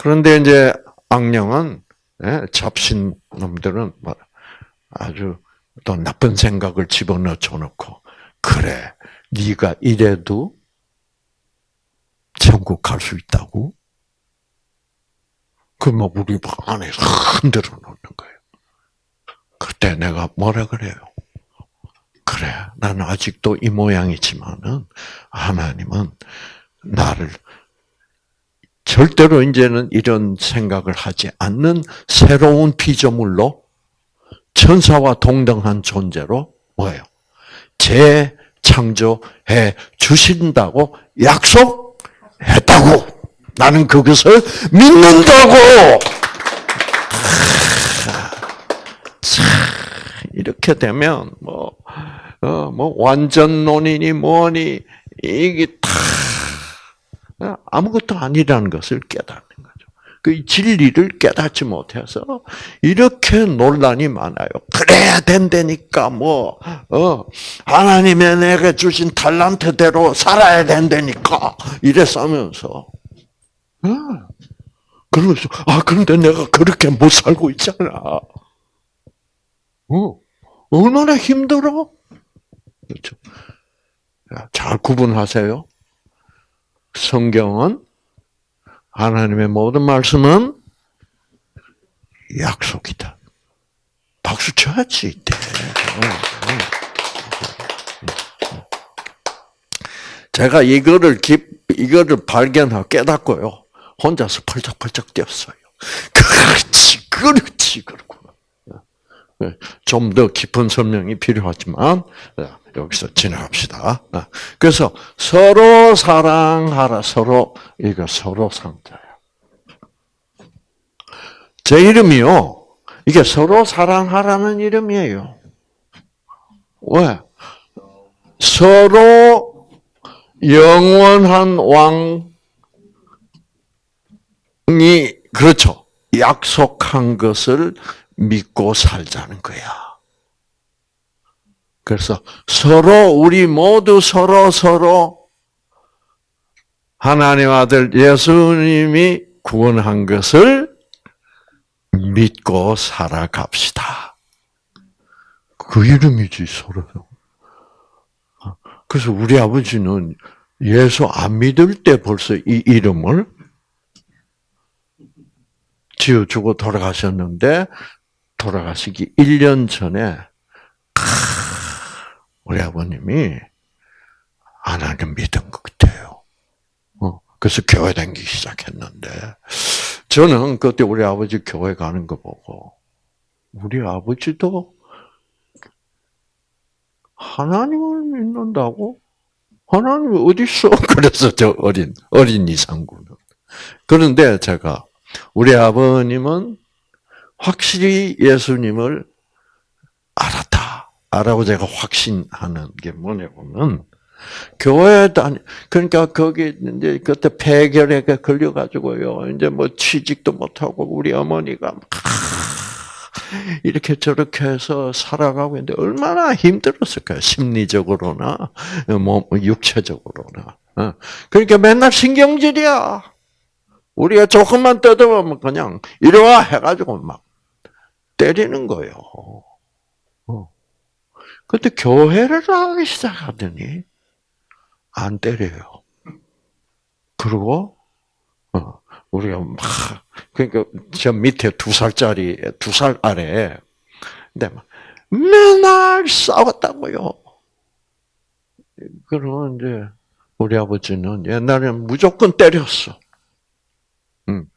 그런데 이제 악령은 예, 잡신 놈들은 뭐 아주 또 나쁜 생각을 집어넣어 줘놓고 그래 네가 이래도 천국 갈 수 있다고? 그뭐 우리 안에서 흔들어 놓는 거예요. 그때 내가 뭐라 그래요? 그래, 나는 아직도 이 모양이지만은 하나님은 나를 절대로 이제는 이런 생각을 하지 않는 새로운 피조물로 천사와 동등한 존재로 뭐예요? 재창조해 주신다고 약속했다고. 나는 그것을 믿는다고. 이렇게 되면 뭐, 어, 뭐 완전론이니 뭐니 이게 다 아무것도 아니라는 것을 깨닫는 거죠. 그 진리를 깨닫지 못해서 이렇게 논란이 많아요. 그래야 된다니까 뭐 어, 하나님의 내게 주신 탈란트대로 살아야 된다니까 이래 싸면서 어. 그러면서 아 그런데 내가 그렇게 못 살고 있잖아. 어, 얼마나 힘들어? 그렇죠. 잘 구분하세요. 성경은 하나님의 모든 말씀은 약속이다. 박수 쳐야지. 제가 이거를 기, 이거를 발견하고 깨닫고요. 혼자서 펄쩍펄쩍 뛰었어요. 그렇지, 그렇지, 그렇구나. 좀 더 깊은 설명이 필요하지만 여기서 지나갑시다. 그래서 서로 사랑하라. 서로 이거 서로 상자야. 제 이름이요. 이게 서로 사랑하라는 이름이에요. 왜? 서로 영원한 왕이 그렇죠. 약속한 것을 믿고 살자는 거야. 그래서 서로 우리 모두 서로 서로 하나님 아들 예수님이 구원한 것을 믿고 살아갑시다. 그 이름이지 서로. 그래서 우리 아버지는 예수 안 믿을 때 벌써 이 이름을 지어주고 돌아가셨는데 돌아가시기 1년 전에 우리 아버님이 하나님 믿은 것 같아요. 어, 그래서 교회 다니기 시작했는데, 저는 그때 우리 아버지 교회 가는 거 보고, 우리 아버지도 하나님을 믿는다고? 하나님이 어디 있어? 그래서 저 어린, 어린 이상구는. 그런데 제가, 우리 아버님은 확실히 예수님을 알았다. 아라고 제가 확신하는 게 뭐냐면 교회 다니 그러니까 거기 이제 그때 폐결에 걸려 가지고요. 이제 뭐 취직도 못 하고 우리 어머니가 이렇게 저렇게 해서 살아가고 있는데 얼마나 힘들었을까요? 심리적으로나 뭐 육체적으로나. 어. 그러니까 맨날 신경질이야. 우리가 조금만 떠들면 그냥 이리 와 해가지고 막 때리는 거예요. 근데 교회를 나가기 시작하더니 안 때려요. 그리고 어, 우리가 막 그러니까 저 밑에 두 살짜리 두 살 아래 근데 막 맨날 싸웠다고요. 그러면 이제 우리 아버지는 옛날에는 무조건 때렸어. 응.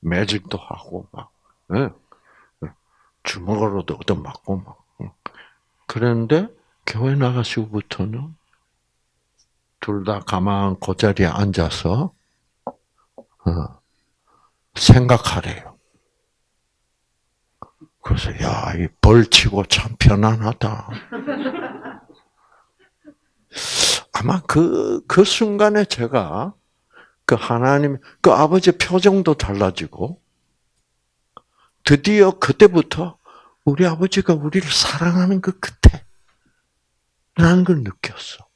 매직도 하고 막 예. 주먹으로도 얻어맞고 막 그런데 교회 나가시고부터는 둘 다 가만 그 자리에 앉아서 어, 생각하래요. 그래서 야, 이 벌치고 참 편안하다. 아마 그, 그 순간에 제가 그 하나님, 그 아버지 표정도 달라지고, 드디어 그때부터 우리 아버지가 우리를 사랑하는 것 같아. 라는 걸 느꼈어.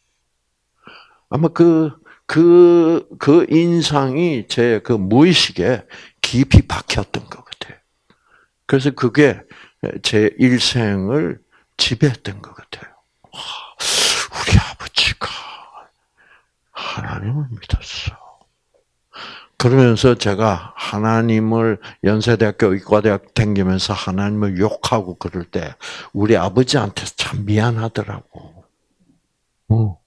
아마 그, 그, 그 인상이 제 그 무의식에 깊이 박혔던 것 같아요. 그래서 그게 제 일생을 지배했던 것 같아요. 우리 아버지가 하나님을 믿었어. 그러면서 제가 하나님을 연세대학교 의과대학 다니면서 하나님을 욕하고 그럴 때 우리 아버지한테 참 미안하더라고. 어.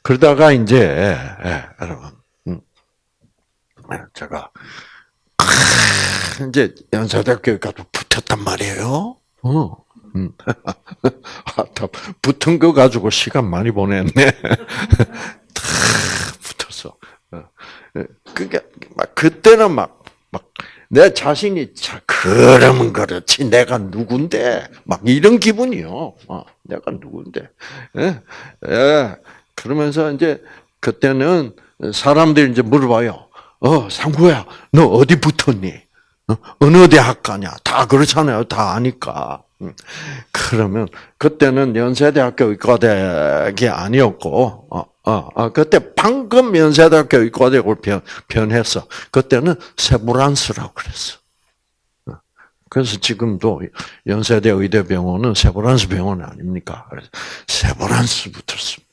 그러다가 이제 예, 여러분 음. 제가 이제 연세대학교에 가서 붙었단 말이에요. 어. 음. 아, 붙은 거 가지고 시간 많이 보냈네. 어. 그게 막 그때는 막 막 내 자신이 자 그러면 그렇지 내가 누군데 막 이런 기분이요. 어, 내가 누군데. 예, 예. 그러면서 이제 그때는 사람들이 이제 물어봐요. 어 상구야 너 어디 붙었니? 어, 어느 대학 가냐? 다 그렇잖아요. 다 아니까. 음. 그러면 그때는 연세대학교 의과대학이 아니었고, 어, 그때 방금 연세대학교 의과대학을 변, 변했어. 그때는 세브란스라고 그랬어. 어. 그래서 지금도 연세대 의대병원은 세브란스 병원 아닙니까? 세브란스 붙었습니다.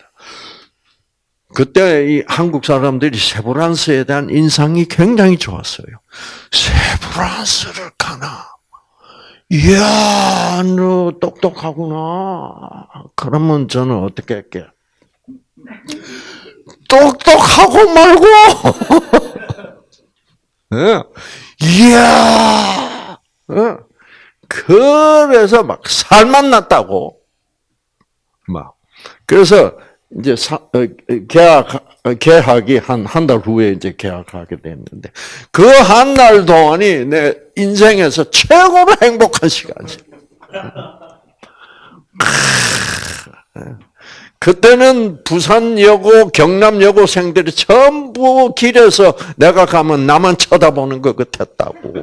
그때 이 한국 사람들이 세브란스에 대한 인상이 굉장히 좋았어요. 세브란스를 가나? 이야, 너 똑똑하구나. 그러면 저는 어떻게 할게? 똑똑하고 말고! 예. 이야! 예. 그래서 막 살만 났다고. 막. 그래서 이제 사, 어, 계약 어, 계약이 한 한 달 후에 이제 계약하게 됐는데 그 한 달 동안이 내 인생에서 최고로 행복한 시간이지. 그때는 부산여고, 경남여고생들이 전부 길에서 내가 가면 나만 쳐다보는 것 같았다고.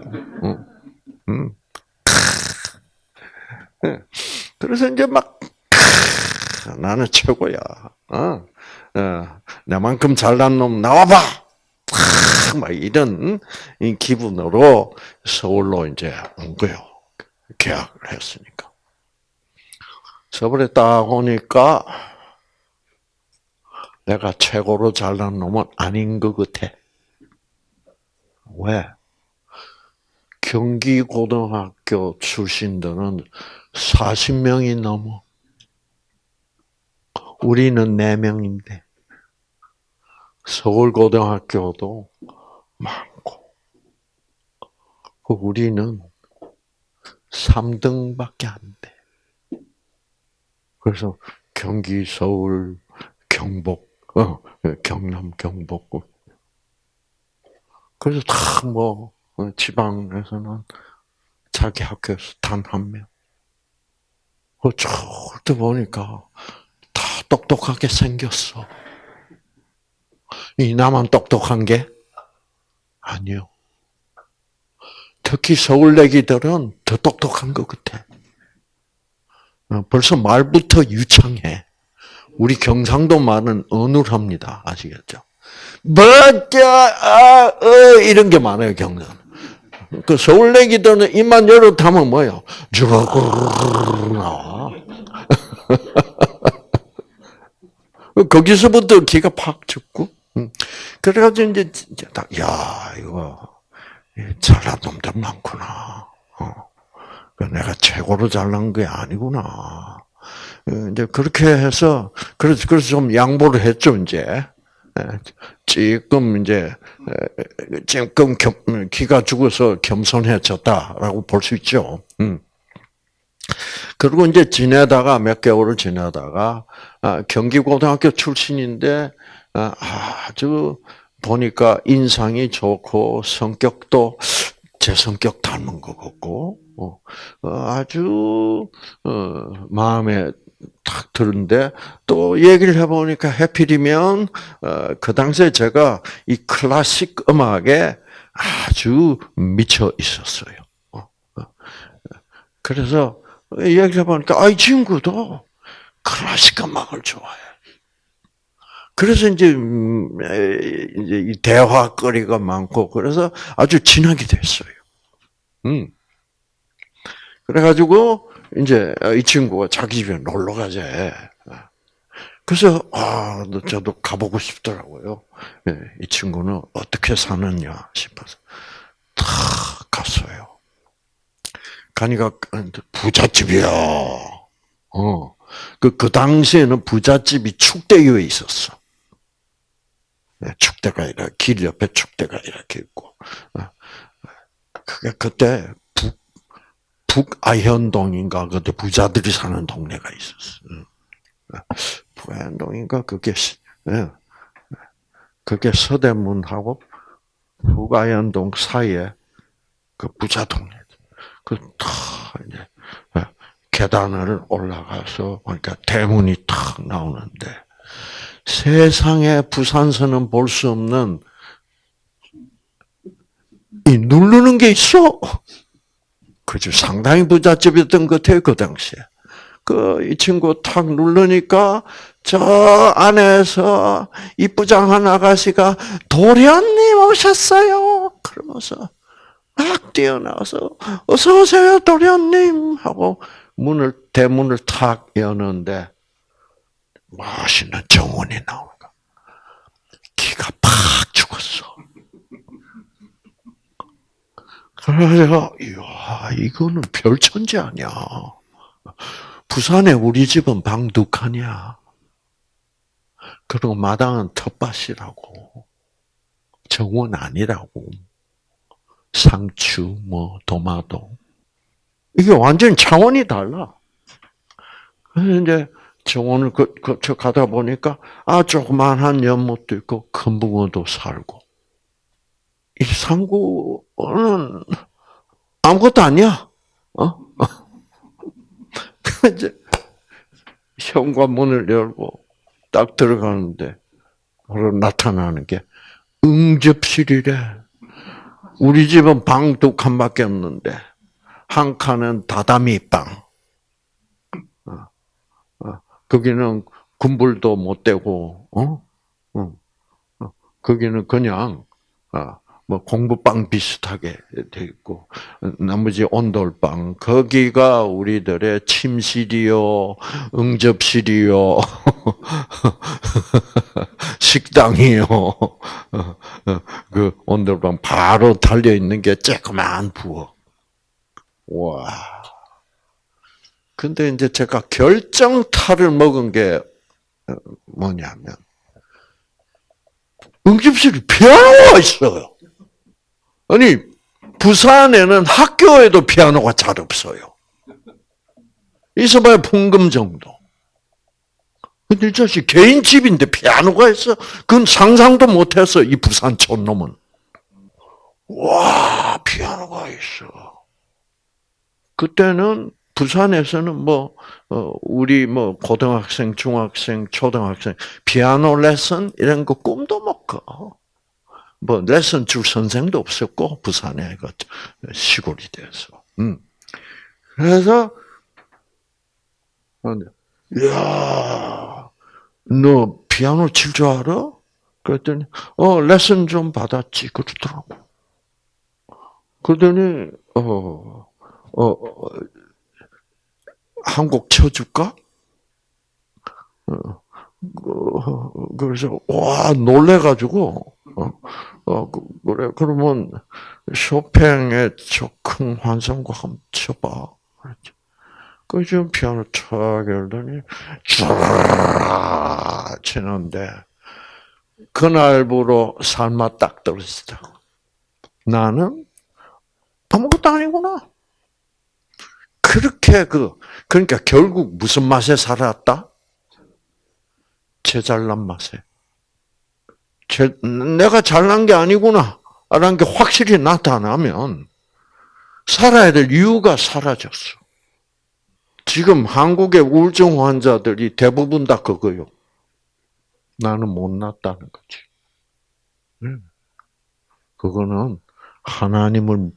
그래서 이제 막 나는 최고야. 어? 어, 나만큼 잘난 놈 나와봐. 막 이런 기분으로 서울로 이제 온 거요. 계약을 했으니까. 서울에 딱 오니까 내가 최고로 잘난 놈은 아닌 것 같아. 왜? 경기고등학교 출신들은 40명이 넘어. 우리는 4명인데. 서울고등학교도 많고, 그 우리는 3등밖에 안 돼. 그래서 경기, 서울, 경북, 어, 경남, 경북. 그래서 다뭐 어, 지방에서는 자기 학교에서 단 한 명. 그 절대 보니까 다 똑똑하게 생겼어. 이 나만 똑똑한 게 아니요. 특히 서울 내기들은 더 똑똑한 것 같아. 어, 벌써 말부터 유창해. 우리 경상도 말은 어눌합니다. 아시겠죠? 뭐자, 아, 어, 이런 게 많아요, 경상. 그 서울내기들은 입만 열어타면 뭐요? 쭉 나와. 거기서부터 기가 팍 죽고. 음. 그래가지고 이제 딱, 야, 이거, 잘난 놈들 많구나. 어. 그 내가 최고로 잘난 게 아니구나. 어, 이제 그렇게 해서, 그래서, 그래서 좀 양보를 했죠, 이제. 지금 이제 지금 기가 죽어서 겸손해졌다라고 볼 수 있죠. 음. 그리고 이제 지내다가 몇 개월을 지내다가 아, 경기고등학교 출신인데 아, 아주 보니까 인상이 좋고 성격도 제 성격 닮은 것 같고 어, 어, 아주 어, 마음에 탁 드는데 또 얘기를 해보니까 해필이면 그 당시에 제가 이 클래식 음악에 아주 미쳐 있었어요. 그래서 얘기를 해보니까 아, 이 친구도 클래식 음악을 좋아해. 그래서 이제, 음, 이제 이 대화거리가 많고, 그래서 아주 친하게 됐어요. 음. 그래가지고, 이제 이 친구가 자기 집에 놀러 가재. 그래서, 아, 저도 가보고 싶더라고요. 예, 이 친구는 어떻게 사느냐 싶어서. 다 갔어요. 가니까 부잣집이야. 어. 그, 그 당시에는 부잣집이 축대교에 있었어. 네, 축대가 이렇게, 길 옆에 축대가 이렇게 있고. 어. 그게 그때 북, 북아현동인가, 그때 부자들이 사는 동네가 있었어. 어. 북아현동인가, 그게, 예. 그게 서대문하고 북아현동 사이에 그 부자 동네. 그다 이제 예, 계단을 올라가서 그러니까 대문이 탁 나오는데 세상에 부산서는 볼 수 없는 이 누르는 게 있어. 그죠. 상당히 부잣집이었던 것 같아요, 그 당시에. 그, 이 친구 탁 누르니까, 저 안에서 이부장한 아가씨가, 도련님 오셨어요! 그러면서, 막 뛰어나와서 어서 오세요 도련님 하고 문을 대문을 탁 여는데 멋있는 정원이 나오는 거. 기가 팍 죽었어. 그래서 이야 이거는 별천지 아니야. 부산에 우리 집은 방 두 칸이야. 그리고 마당은 텃밭이라고. 정원 아니라고. 상추, 뭐 도마도 이게 완전 차원이 달라. 그래서 이제 정원을 그, 거쳐 가다 보니까 아 조그만한 연못도 있고 큰 붕어도 살고 이 상구는 아무것도 아니야. 어? 이제 현관문을 열고 딱 들어가는데 바로 나타나는 게 응접실이래. 우리 집은 방 두 칸밖에 없는데 한 칸은 다다미 방. 어, 어, 거기는 군불도 못 대고, 어? 어, 어 거기는 그냥 뭐 공부방 비슷하게 돼 있고 나머지 온돌방 거기가 우리들의 침실이요, 응접실이요, 식당이요. 그 온돌방 바로 달려 있는 게 쬐그만 부엌. 와. 근데 이제 제가 결정타를 먹은 게 뭐냐면 응집실이 피아노가 있어요. 아니, 부산에는 학교에도 피아노가 잘 없어요. 있어봐야 풍금 정도. 근데 이 자식 개인 집인데 피아노가 있어? 그건 상상도 못했어, 이 부산 촌놈은. 와, 피아노가 있어. 그때는 부산에서는 뭐, 어, 우리 뭐, 고등학생, 중학생, 초등학생, 피아노 레슨, 이런 거 꿈도 못 꿔. 뭐 레슨 줄 선생도 없었고 부산에 그 시골이 돼서. 음. 그래서 야, 너 피아노 칠 줄 알아? 그랬더니 어 레슨 좀 받았지 그러더라고. 그러더니 어, 어, 어 한 곡 쳐줄까? 어, 그, 그래서 와 놀래가지고 어, 어 그래 그러면 쇼팽의 적흥 환성곡 한번 쳐봐. 그 지금 피아노 쳐 열더니 쫙 치는데 그날부로 삶아 딱 떨어지다. 나는 아무것도 아니구나. 그렇게 그 그러니까 결국 무슨 맛에 살았다? 제 잘난 맛에. 제, 내가 잘난 게 아니구나. 라는 게 확실히 나타나면 살아야 될 이유가 사라졌어. 지금 한국의 우울증 환자들이 대부분 다 그거요. 나는 못났다는 거지. 그거는 하나님을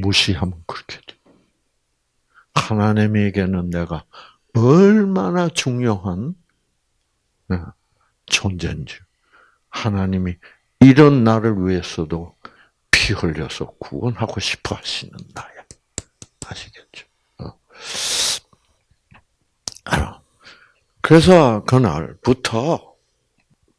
무시하면 그렇게 돼. 하나님에게는 내가 얼마나 중요한 네, 존재인지. 하나님이 이런 나를 위해서도 피 흘려서 구원하고 싶어 하시는 나야. 아시겠죠? 어. 알아. 그래서 그날부터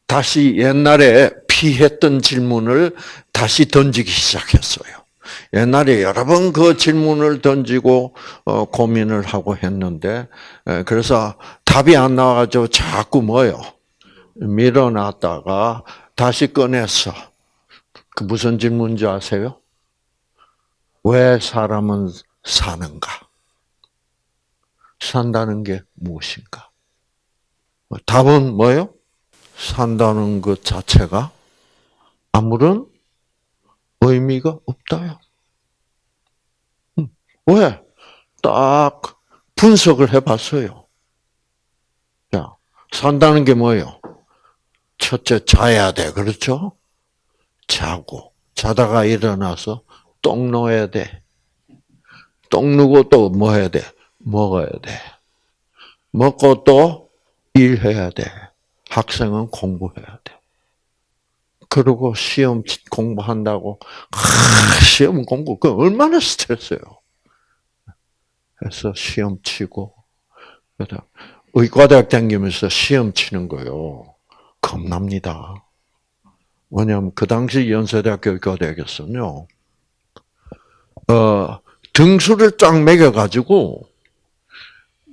다시 옛날에 피했던 질문을 다시 던지기 시작했어요. 옛날에 여러 번 그 질문을 던지고 어, 고민을 하고 했는데 그래서 답이 안 나와가지고 자꾸 뭐요 밀어놨다가 다시 꺼내서 그 무슨 질문인지 아세요? 왜 사람은 사는가? 산다는 게 무엇인가? 답은 뭐예요? 산다는 것 자체가 아무런 의미가 없다요. 음, 왜? 딱 분석을 해봤어요. 자, 산다는 게 뭐예요? 첫째, 자야 돼. 그렇죠? 자고, 자다가 일어나서 똥 넣어야 돼. 똥 누고 또 뭐 해야 돼? 먹어야 돼. 먹고 또 일해야 돼. 학생은 공부해야 돼. 그리고 시험 공부한다고 아, 시험 공부 그 얼마나 스트레스예요. 그래서 시험 치고 의과대학 다니면서 시험 치는 거요. 겁납니다. 왜냐하면 그 당시 연세대학교 의과대학에서는요. 어, 등수를 쫙 매겨가지고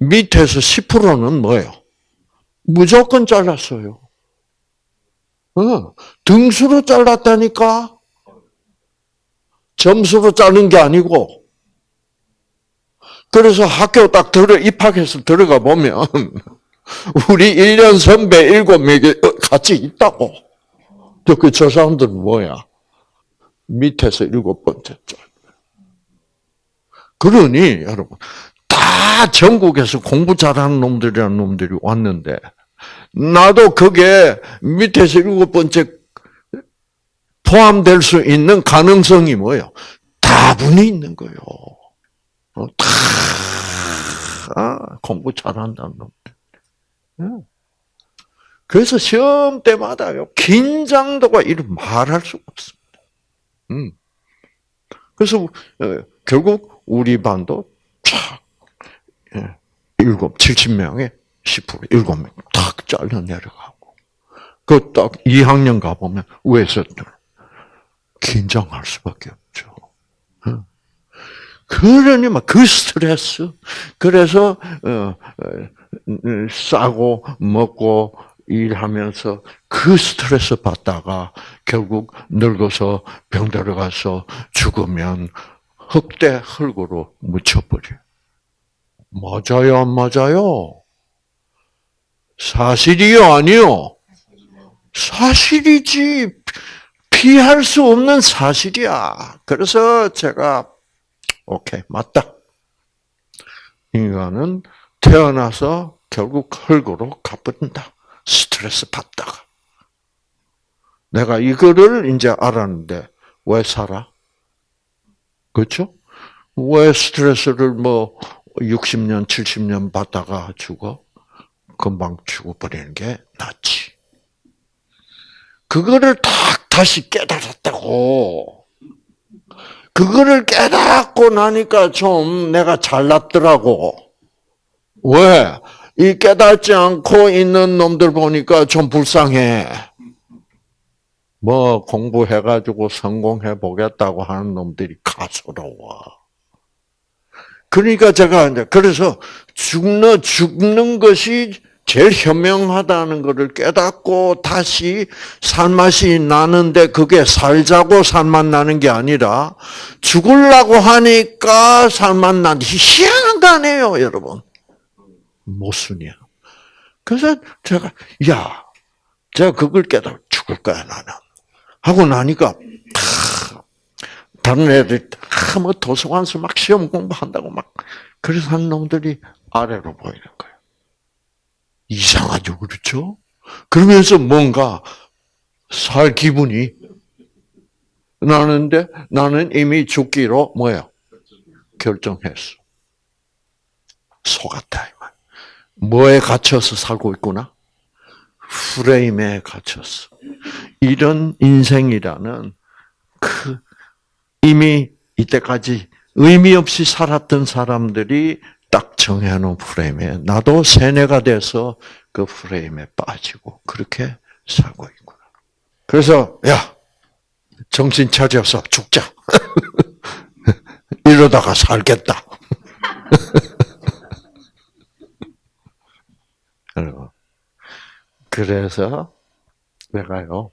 밑에서 10%는 뭐예요? 무조건 잘랐어요. 어, 등수로 잘랐다니까? 점수로 자른 게 아니고. 그래서 학교 딱 들어, 입학해서 들어가 보면, 우리 1년 선배 7명이 같이 있다고. 그, 저 사람들은 뭐야? 밑에서 일곱 번째 줄. 그러니, 여러분, 다 전국에서 공부 잘하는 놈들이라는 놈들이 왔는데, 나도 그게 밑에서 일곱 번째 포함될 수 있는 가능성이 뭐예요? 다분히 있는 거예요. 어, 다 아, 공부 잘한다는 놈들. 그래서 시험 때마다요 긴장도가 이런 말할 수가 없습니다. 음. 그래서 어, 결국 우리 반도 촥 예, 일곱, 칠십 명에 10% 일곱 명탁 잘려 내려가고 그 딱 2학년 가보면 외세들 긴장할 수밖에 없죠. 그러니 막그 스트레스 그래서 어, 어, 싸고 먹고 일하면서 그 스트레스 받다가 결국 늙어서 병 들어 가서 죽으면 흑대 흙으로 묻혀버려. 맞아요, 안 맞아요? 사실이요, 아니요? 사실이지. 피할 수 없는 사실이야. 그래서 제가, 오케이, 맞다. 인간은 태어나서 결국 흙으로 가버린다. 스트레스 받다가. 내가 이거를 이제 알았는데, 왜 살아? 그렇죠? 왜 스트레스를 뭐 60년, 70년 받다가 죽어? 금방 죽어버리는 게 낫지. 그거를 딱 다시 깨달았다고. 그거를 깨닫고 나니까 좀 내가 잘났더라고. 왜? 이 깨닫지 않고 있는 놈들 보니까 좀 불쌍해. 뭐 공부해가지고 성공해 보겠다고 하는 놈들이 가소로워. 그러니까 제가 이제 그래서 죽는 죽는 것이 제일 현명하다는 것을 깨닫고 다시 살맛이 나는데 그게 살자고 살맛 나는 게 아니라 죽으려고 하니까 살맛 난 희한한 거 아니에요, 여러분. 모순이야. 그래서 제가 야, 제가 그걸 깨달아 죽을 거야 나는. 하고 나니까 다른 애들 다뭐 도서관에서 막 시험 공부한다고 막 그래서 한 놈들이 아래로 보이는 거예요. 이상하죠, 그렇죠? 그러면서 뭔가 살 기분이 나는데 나는 이미 죽기로 뭐예요? 결정했어. 속았다. 뭐에 갇혀서 살고 있구나? 프레임에 갇혔어. 이런 인생이라는 그 이미 이때까지 의미 없이 살았던 사람들이 딱 정해놓은 프레임에 나도 세뇌가 돼서 그 프레임에 빠지고 그렇게 살고 있구나. 그래서 야 정신 차려서 죽자. 이러다가 살겠다. 그래서 내가요.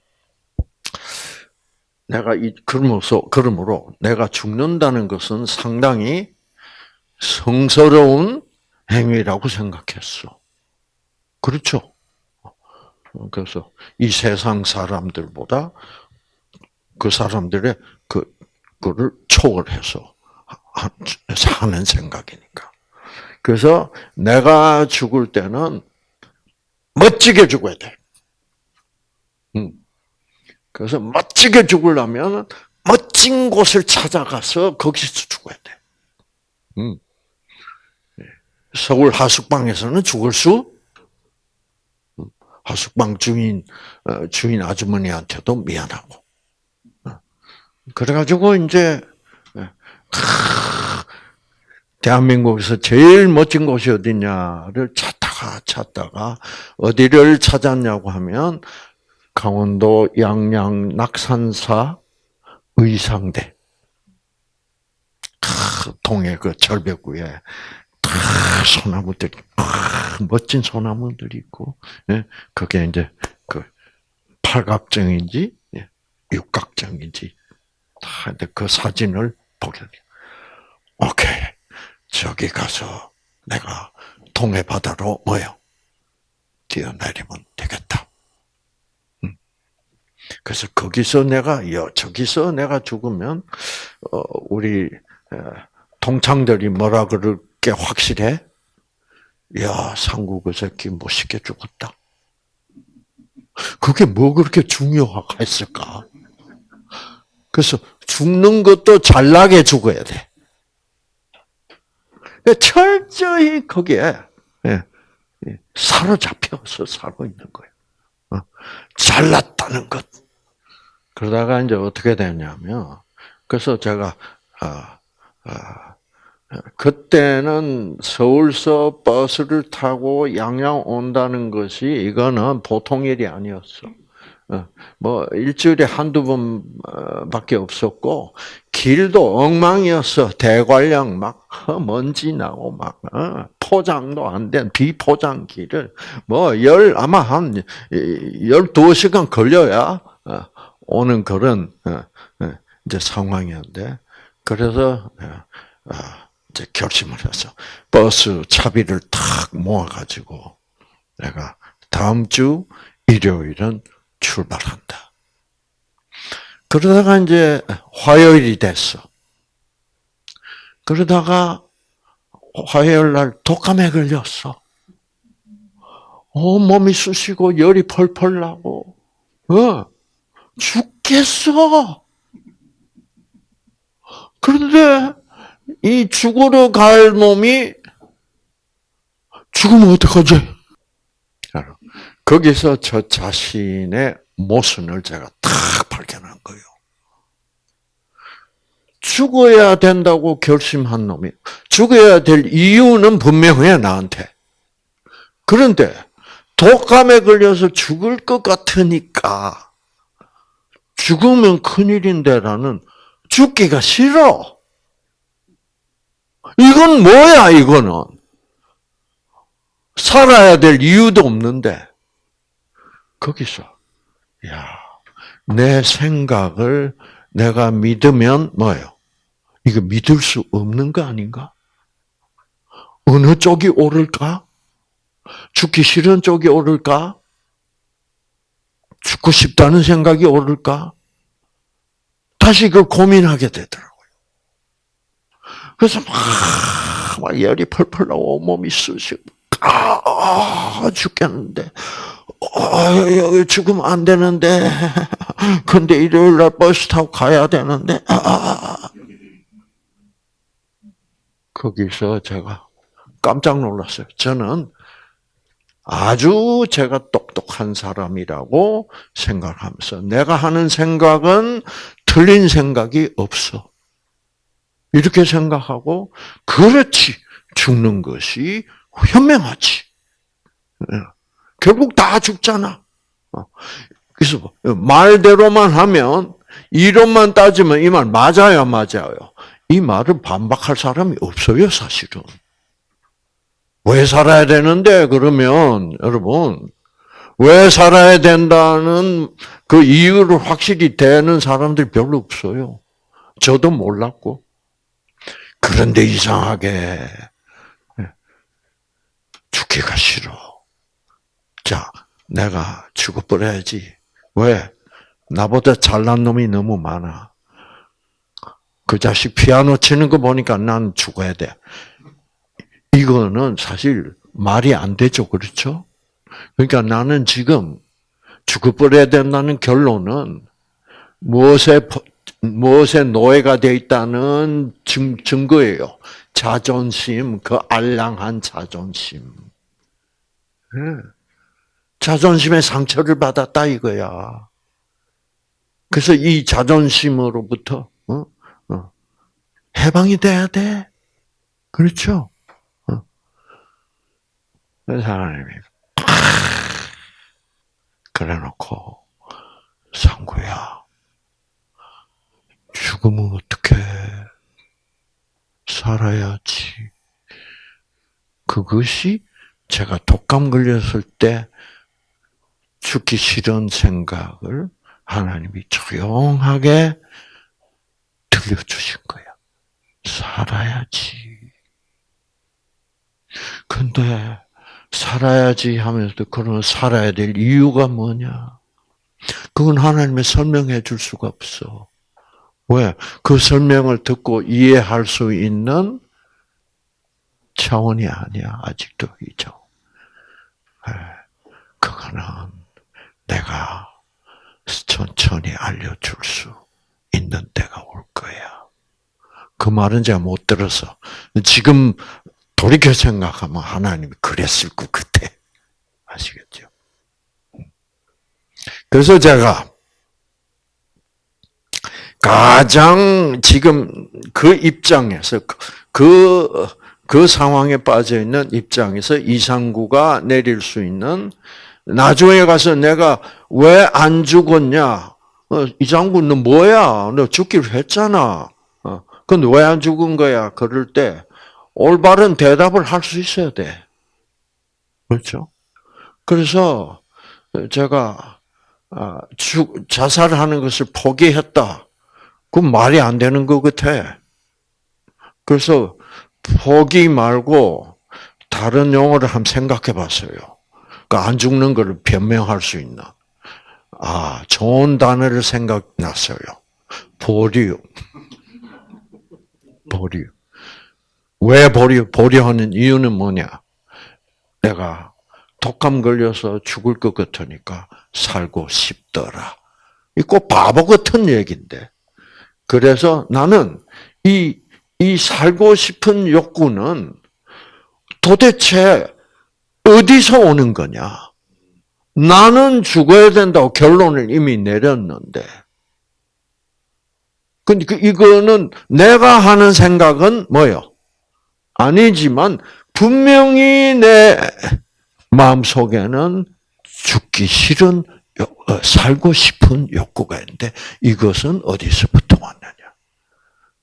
내가 이 그러면서 그러므로 내가 죽는다는 것은 상당히 성스러운 행위라고 생각했어. 그렇죠? 그래서 이 세상 사람들보다 그 사람들의 그 그를 초월해서 하는 생각이니까. 그래서 내가 죽을 때는 멋지게 죽어야 돼. 음. 그래서 멋지게 죽으려면 멋진 곳을 찾아가서 거기서 죽어야 돼. 음. 예. 서울 하숙방에서는 죽을 수 음. 하숙방 주인 어, 주인 아주머니한테도 미안하고 어. 그래가지고 이제 예. 대한민국에서 제일 멋진 곳이 어디냐를 찾다가 찾다가 어디를 찾았냐고 하면 강원도 양양 낙산사 의상대 동해 그 절벽 위에 소나무들이 멋진 소나무들이 있고 예, 그게 이제 그 팔각정인지 예, 육각정인지 다 그 사진을 보게 돼. 오케이 저기 가서 내가 동해 바다로 뭐요 뛰어내리면 되겠다. 그래서 거기서 내가 여 저기서 내가 죽으면 어 우리 동창들이 뭐라 그럴 게 확실해? 야그 새끼 멋있게 죽었다. 그게 뭐 그렇게 중요했을까? 그래서 죽는 것도 잘나게 죽어야 돼. 철저히 거기에 예, 예, 사로잡혀서 살고 있는 거예요. 어, 잘났다는 것. 그러다가 이제 어떻게 되냐면, 그래서 제가, 아, 아, 그때는 서울서 버스를 타고 양양 온다는 것이 이거는 보통 일이 아니었어. 어, 뭐 일주일에 한두 번밖에 없었고 길도 엉망이었어. 대관령 막 먼지 나고 막 어, 포장도 안 된 비포장 길을 뭐 열 아마 한 열두 시간 걸려야 어, 오는 그런 이제 상황이었는데 그래서 아, 이제 결심을 해서 버스 차비를 탁 모아가지고 내가 다음 주 일요일은 출발한다. 그러다가 이제 화요일이 됐어. 그러다가 화요일 날 독감에 걸렸어. 어, 몸이 쑤시고 열이 펄펄 나고, 어, 죽겠어. 그런데 이 죽으러 갈 몸이 죽으면 어떡하지? 거기서 저 자신의 모순을 제가 탁 발견한 거예요. 죽어야 된다고 결심한 놈이 죽어야 될 이유는 분명해 나한테. 그런데 독감에 걸려서 죽을 것 같으니까 죽으면 큰일인데라는 죽기가 싫어. 이건 뭐야 이거는? 살아야 될 이유도 없는데 거기서 야, 내 생각을 내가 믿으면 뭐예요? 이거 믿을 수 없는 거 아닌가? 어느 쪽이 옳을까? 죽기 싫은 쪽이 옳을까? 죽고 싶다는 생각이 옳을까? 다시 그 고민하게 되더라고요. 그래서 막, 막 열이 펄펄 나고 몸이 쑤시고, 아, 죽겠는데, 아, 죽으면 안 되는데, 근데 일요일 날 버스 타고 가야 되는데, 아, 거기서 제가 깜짝 놀랐어요. 저는 아주 제가 똑똑한 사람이라고 생각하면서 내가 하는 생각은 틀린 생각이 없어. 이렇게 생각하고 그렇지 죽는 것이 현명하지. 예. 결국 다 죽잖아. 어. 그래서 말대로만 하면 이론만 따지면 이 말 맞아요, 맞아요. 이 말을 반박할 사람이 없어요, 사실은. 왜 살아야 되는데 그러면 여러분 왜 살아야 된다는 그 이유를 확실히 되는 사람들이 별로 없어요. 저도 몰랐고 그런데 이상하게 예, 죽기가 싫어. 자, 내가 죽어버려야지. 왜? 나보다 잘난 놈이 너무 많아. 그 자식 피아노 치는 거 보니까 난 죽어야 돼. 이거는 사실 말이 안 되죠. 그렇죠? 그러니까 나는 지금 죽어버려야 된다는 결론은 무엇에, 무엇에 노예가 되어 있다는 증, 증거예요. 자존심, 그 알량한 자존심. 네. 자존심에 상처를 받았다 이거야. 그래서 이 자존심으로부터 어? 어. 해방이 돼야 돼. 그렇죠? 그래서 하나님이 그래놓고 상구야 죽으면 어떻게 살아야지. 그것이 제가 독감 걸렸을 때 죽기 싫은 생각을 하나님이 조용하게 들려주신 거야. 살아야지. 근데 살아야지 하면서도 그런 살아야 될 이유가 뭐냐? 그건 하나님의 설명해 줄 수가 없어. 왜? 그 설명을 듣고 이해할 수 있는 차원이 아니야. 아직도 이죠. 예. 그거는 내가 천천히 알려줄 수 있는 때가 올 거야. 그 말은 제가 못 들어서 지금 돌이켜 생각하면 하나님이 그랬을 것 같아. 아시겠죠? 그래서 제가 가장 지금 그 입장에서 그, 그 상황에 빠져 있는 입장에서 이상구가 내릴 수 있는 나중에 가서 내가 왜 안 죽었냐? 어, 이상구 너 뭐야? 너 죽기로 했잖아. 어, 근데 왜 안 죽은 거야? 그럴 때 올바른 대답을 할 수 있어야 돼. 그렇죠? 그래서 제가 아, 자살하는 것을 포기했다. 그 말이 안 되는 것 같아. 그래서 포기 말고 다른 용어를 한번 생각해 봤어요. 그안 죽는 것을 변명할 수 있나. 아, 좋은 단어를 생각났어요. 보류. 보류. 왜 보려, 보려 하는 이유는 뭐냐? 내가 독감 걸려서 죽을 것 같으니까 살고 싶더라. 이꼭 바보 같은 얘기인데. 그래서 나는 이, 이 살고 싶은 욕구는 도대체 어디서 오는 거냐? 나는 죽어야 된다고 결론을 이미 내렸는데. 근데 그 이거는 내가 하는 생각은 뭐요? 아니지만 분명히 내 마음 속에는 죽기 싫은 어, 살고 싶은 욕구가 있는데 이것은 어디서부터?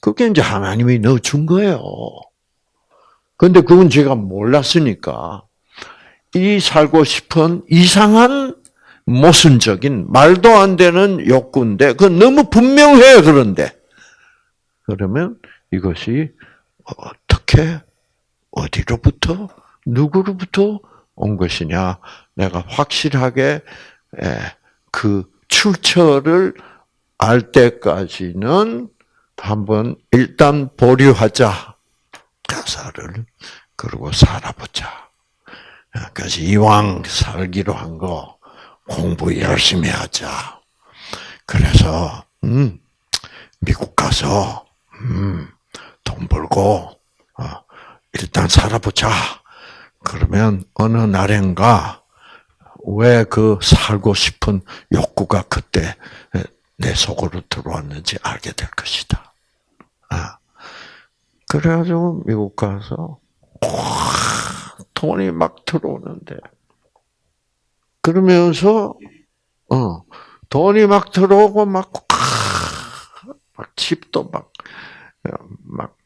그게 이제 하나님이 넣어준 거예요. 근데 그건 제가 몰랐으니까 이 살고 싶은 이상한 모순적인 말도 안 되는 욕구인데 그 너무 분명해요 그런데 그러면 이것이 어떻게 어디로부터 누구로부터 온 것이냐 내가 확실하게 그 출처를 알 때까지는 한번 일단 보류하자 가사를 그리고 살아보자. 그래서 이왕 살기로 한 거 공부 열심히 하자. 그래서 음, 미국 가서 음, 돈 벌고 어, 일단 살아보자. 그러면 어느 날엔가 왜 그 살고 싶은 욕구가 그때 내 속으로 들어왔는지 알게 될 것이다. 아. 그래가지고 미국 가서 돈이 막 들어오는데 그러면서 어 돈이 막 들어오고 막, 막 집도 막 막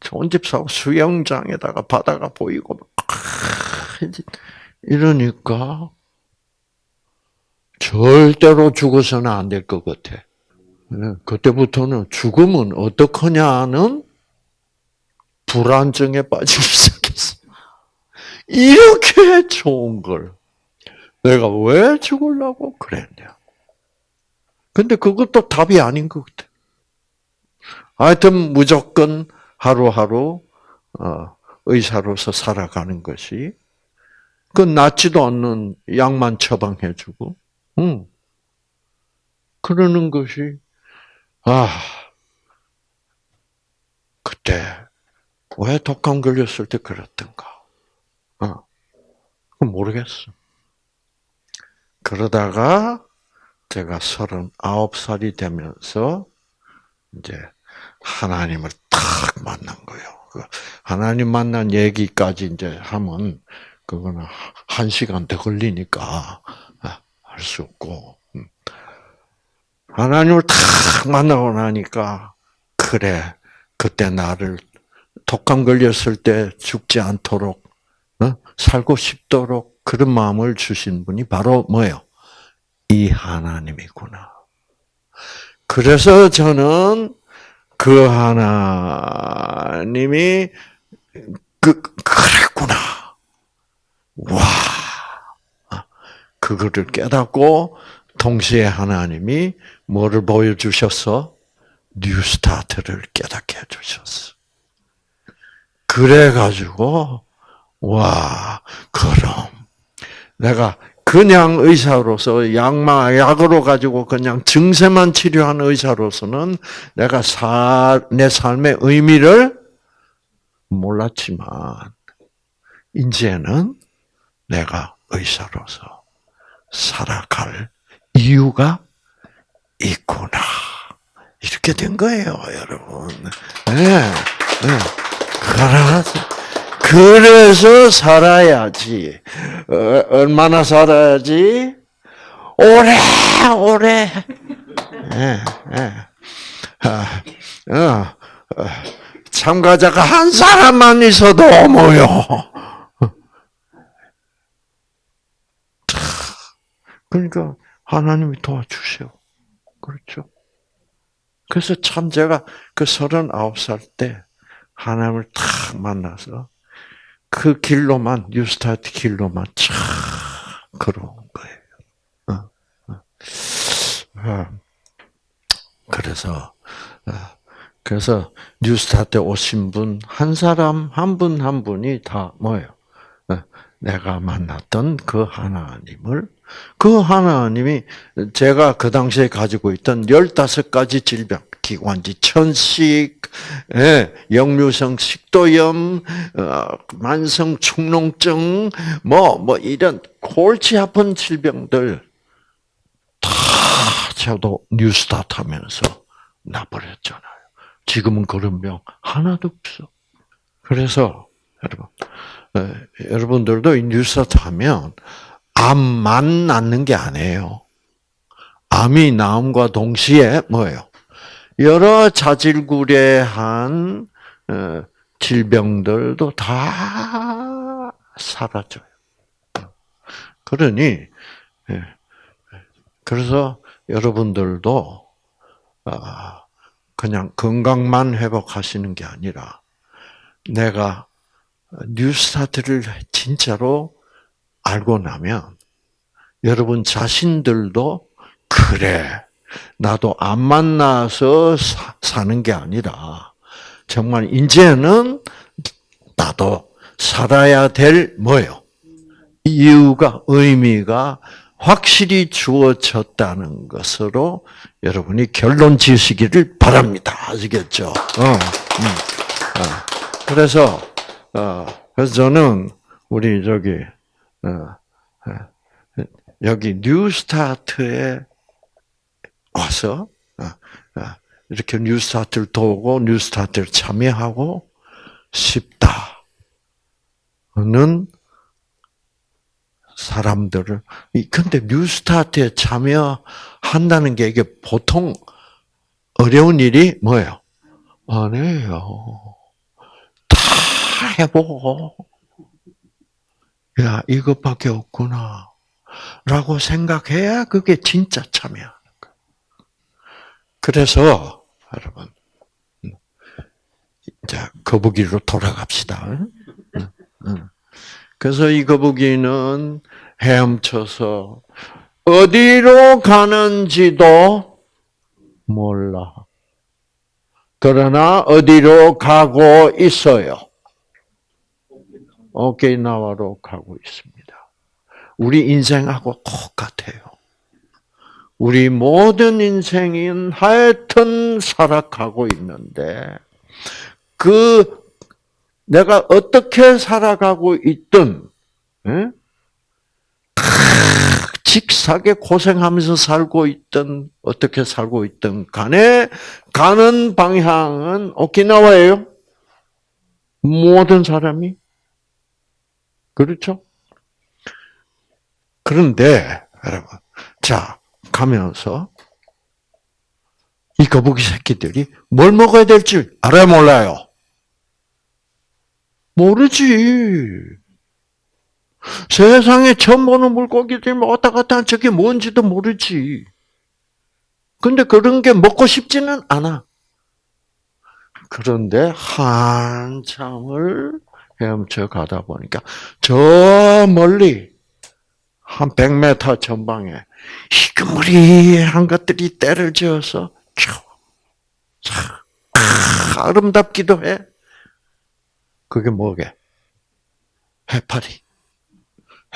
좋은 집 사고 수영장에다가 바다가 보이고 막 이러니까 절대로 죽어서는 안 될 것 같아. 네, 그때부터는 죽으면 어떡하냐는 불안증에 빠지기 시작했어. 이렇게 좋은 걸 내가 왜 죽으려고 그랬냐. 근데 그것도 답이 아닌 것 같아. 하여튼 무조건 하루하루 어, 의사로서 살아가는 것이 그 낫지도 않는 약만 처방해주고, 응. 그러는 것이 아 그때 왜 독감 걸렸을 때 그랬던가? 어, 모르겠어. 그러다가 제가 서른아홉 살이 되면서 이제 하나님을 탁 만난 거예요. 그 하나님 만난 얘기까지 이제 하면 그거는 한 시간 더 걸리니까 아, 할수 없고 음. 하나님을 탁 만나고 나니까 그래 그때 나를 독감 걸렸을 때 죽지 않도록 어? 살고 싶도록 그런 마음을 주신 분이 바로 뭐예요? 이 하나님이구나. 그래서 저는 그 하나님이 그 그랬구나. 와. 그거를 깨닫고 동시에 하나님이 뭐를 보여주셨어? New Start를 깨닫게 해주셨어. 그래가지고, 와, 그럼, 내가 그냥 의사로서 약만, 약으로 가지고 그냥 증세만 치료하는 의사로서는 내가 사, 내 삶의 의미를 몰랐지만, 이제는 내가 의사로서 살아갈 이유가 있구나. 이렇게 된 거예요, 여러분. 네, 네. 그래서 살아야지. 어, 얼마나 살아야지? 오래, 오래. 네, 네. 아, 어, 어, 참가자가 한 사람만 있어도 뭐요. 그러니까 하나님이 도와주셔. 그렇죠. 그래서 참 제가 그 서른아홉 살때 하나님을 탁 만나서 그 길로만 뉴스타트 길로만 쫙 걸어온 거예요. 어, 어. 어. 그래서 그래서 뉴스타트 오신 분 한 사람 한 분한 한 분이 다 뭐예요? 내가 만났던 그 하나님을 그 하나님이 제가 그 당시에 가지고 있던 15가지 질병, 기관지 천식, 예, 역류성 식도염, 어, 만성 축농증, 뭐, 뭐, 이런 골치 아픈 질병들 다 저도 뉴스타트 하면서 나버렸잖아요. 지금은 그런 병 하나도 없어. 그래서, 여러분, 예, 여러분들도 이 뉴스타트 하면 암만 낫는 게 아니에요. 암이 나음과 동시에 뭐예요? 여러 자질구레한 어, 질병들도 다 사라져요. 그러니 예. 그래서 여러분들도 아, 그냥 건강만 회복하시는 게 아니라 내가 뉴스타트를 진짜로 알고 나면 여러분 자신들도 그래 나도 안 만나서 사, 는 게 아니라 정말 이제는 나도 살아야 될 뭐요? 이유가 의미가 확실히 주어졌다는 것으로 여러분이 결론 지으시기를 바랍니다. 아시겠죠? 어, 음. 어. 그래서 어, 그래서 저는 우리 저기 여기 뉴스타트에 와서 어, 어, 이렇게 뉴스타트를 도고 뉴스타트를 참여하고 싶다는 사람들을 근데 뉴스타트에 참여한다는 게 이게 보통 어려운 일이 뭐예요? 아니에요. 다 해보고 야 이것밖에 없구나 라고 생각해야 그게 진짜 참여하는. 그래서 여러분 이제 거북이로 돌아갑시다. 그래서 이 거북이는 헤엄쳐서 어디로 가는지도 몰라. 그러나 어디로 가고 있어요? 오케이나와로 가고 있습니다. 우리 인생하고 똑같아요. 우리 모든 인생인 하여튼 살아가고 있는데 그 내가 어떻게 살아가고 있든 에? 직사게 고생하면서 살고 있든 어떻게 살고 있든 간에 가는 방향은 오키나와예요. 모든 사람이 그렇죠? 그런데 여러분 자 가면서 이 거북이 새끼들이 뭘 먹어야 될지 알아요 몰라요? 모르지. 세상에 처음 보는 물고기들 뭐 왔다 갔다 한 저게 뭔지도 모르지. 근데 그런 게 먹고 싶지는 않아. 그런데 한참을 헤엄쳐 가다 보니까 저 멀리 한 100m 전방에 희그무리한 것들이 때를 지어서 아름답기도 해. 그게 뭐게? 해파리.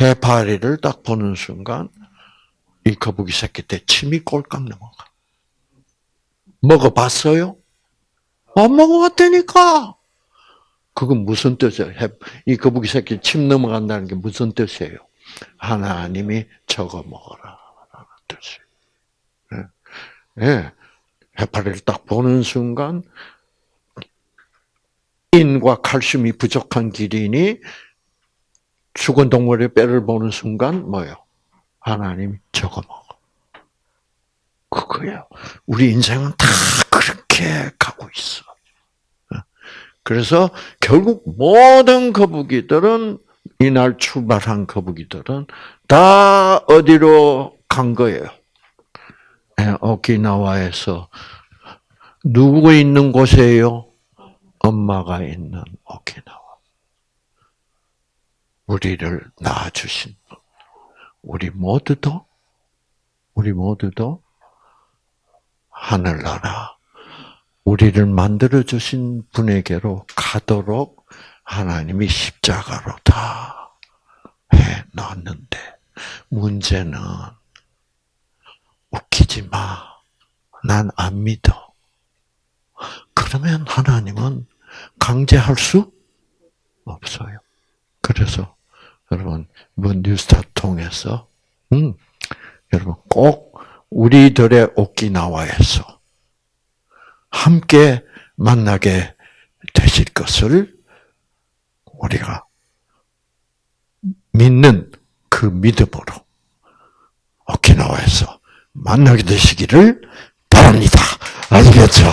해파리를 딱 보는 순간 이 거북이 새끼 때 침이 꼴깍 넘어가. 먹어봤어요? 안 먹어봤다니까. 그건 무슨 뜻이에요? 이 거북이 새끼 침 넘어간다는 게 무슨 뜻이에요? 하나님이 적어 먹어라. 라는 뜻이에요. 예. 네. 해파리를 딱 보는 순간 인과 칼슘이 부족한 기린이 죽은 동물의 뼈를 보는 순간 뭐요? 하나님 적어 먹어. 그거예요. 우리 인생은 다 그렇게 가고 있어. 그래서 결국 모든 거북이들은 이날 출발한 거북이들은 다 어디로 간 거예요? 예, 오키나와에서 누구 있는 곳이에요? 엄마가 있는 오키나와. 우리를 낳아주신 분. 우리 모두도, 우리 모두도 하늘나라, 우리를 만들어 주신 분에게로 가도록 하나님이 십자가로 다 해놨는데, 문제는 웃기지 마. 난 안 믿어. 그러면 하나님은 강제할 수 없어요. 그래서 여러분 이번 뉴스타 통해서 음, 여러분 꼭 우리들의 오키나와에서 함께 만나게 되실 것을 우리가 믿는 그 믿음으로 오키나와에서 만나게 되시기를 바랍니다. 아시겠죠?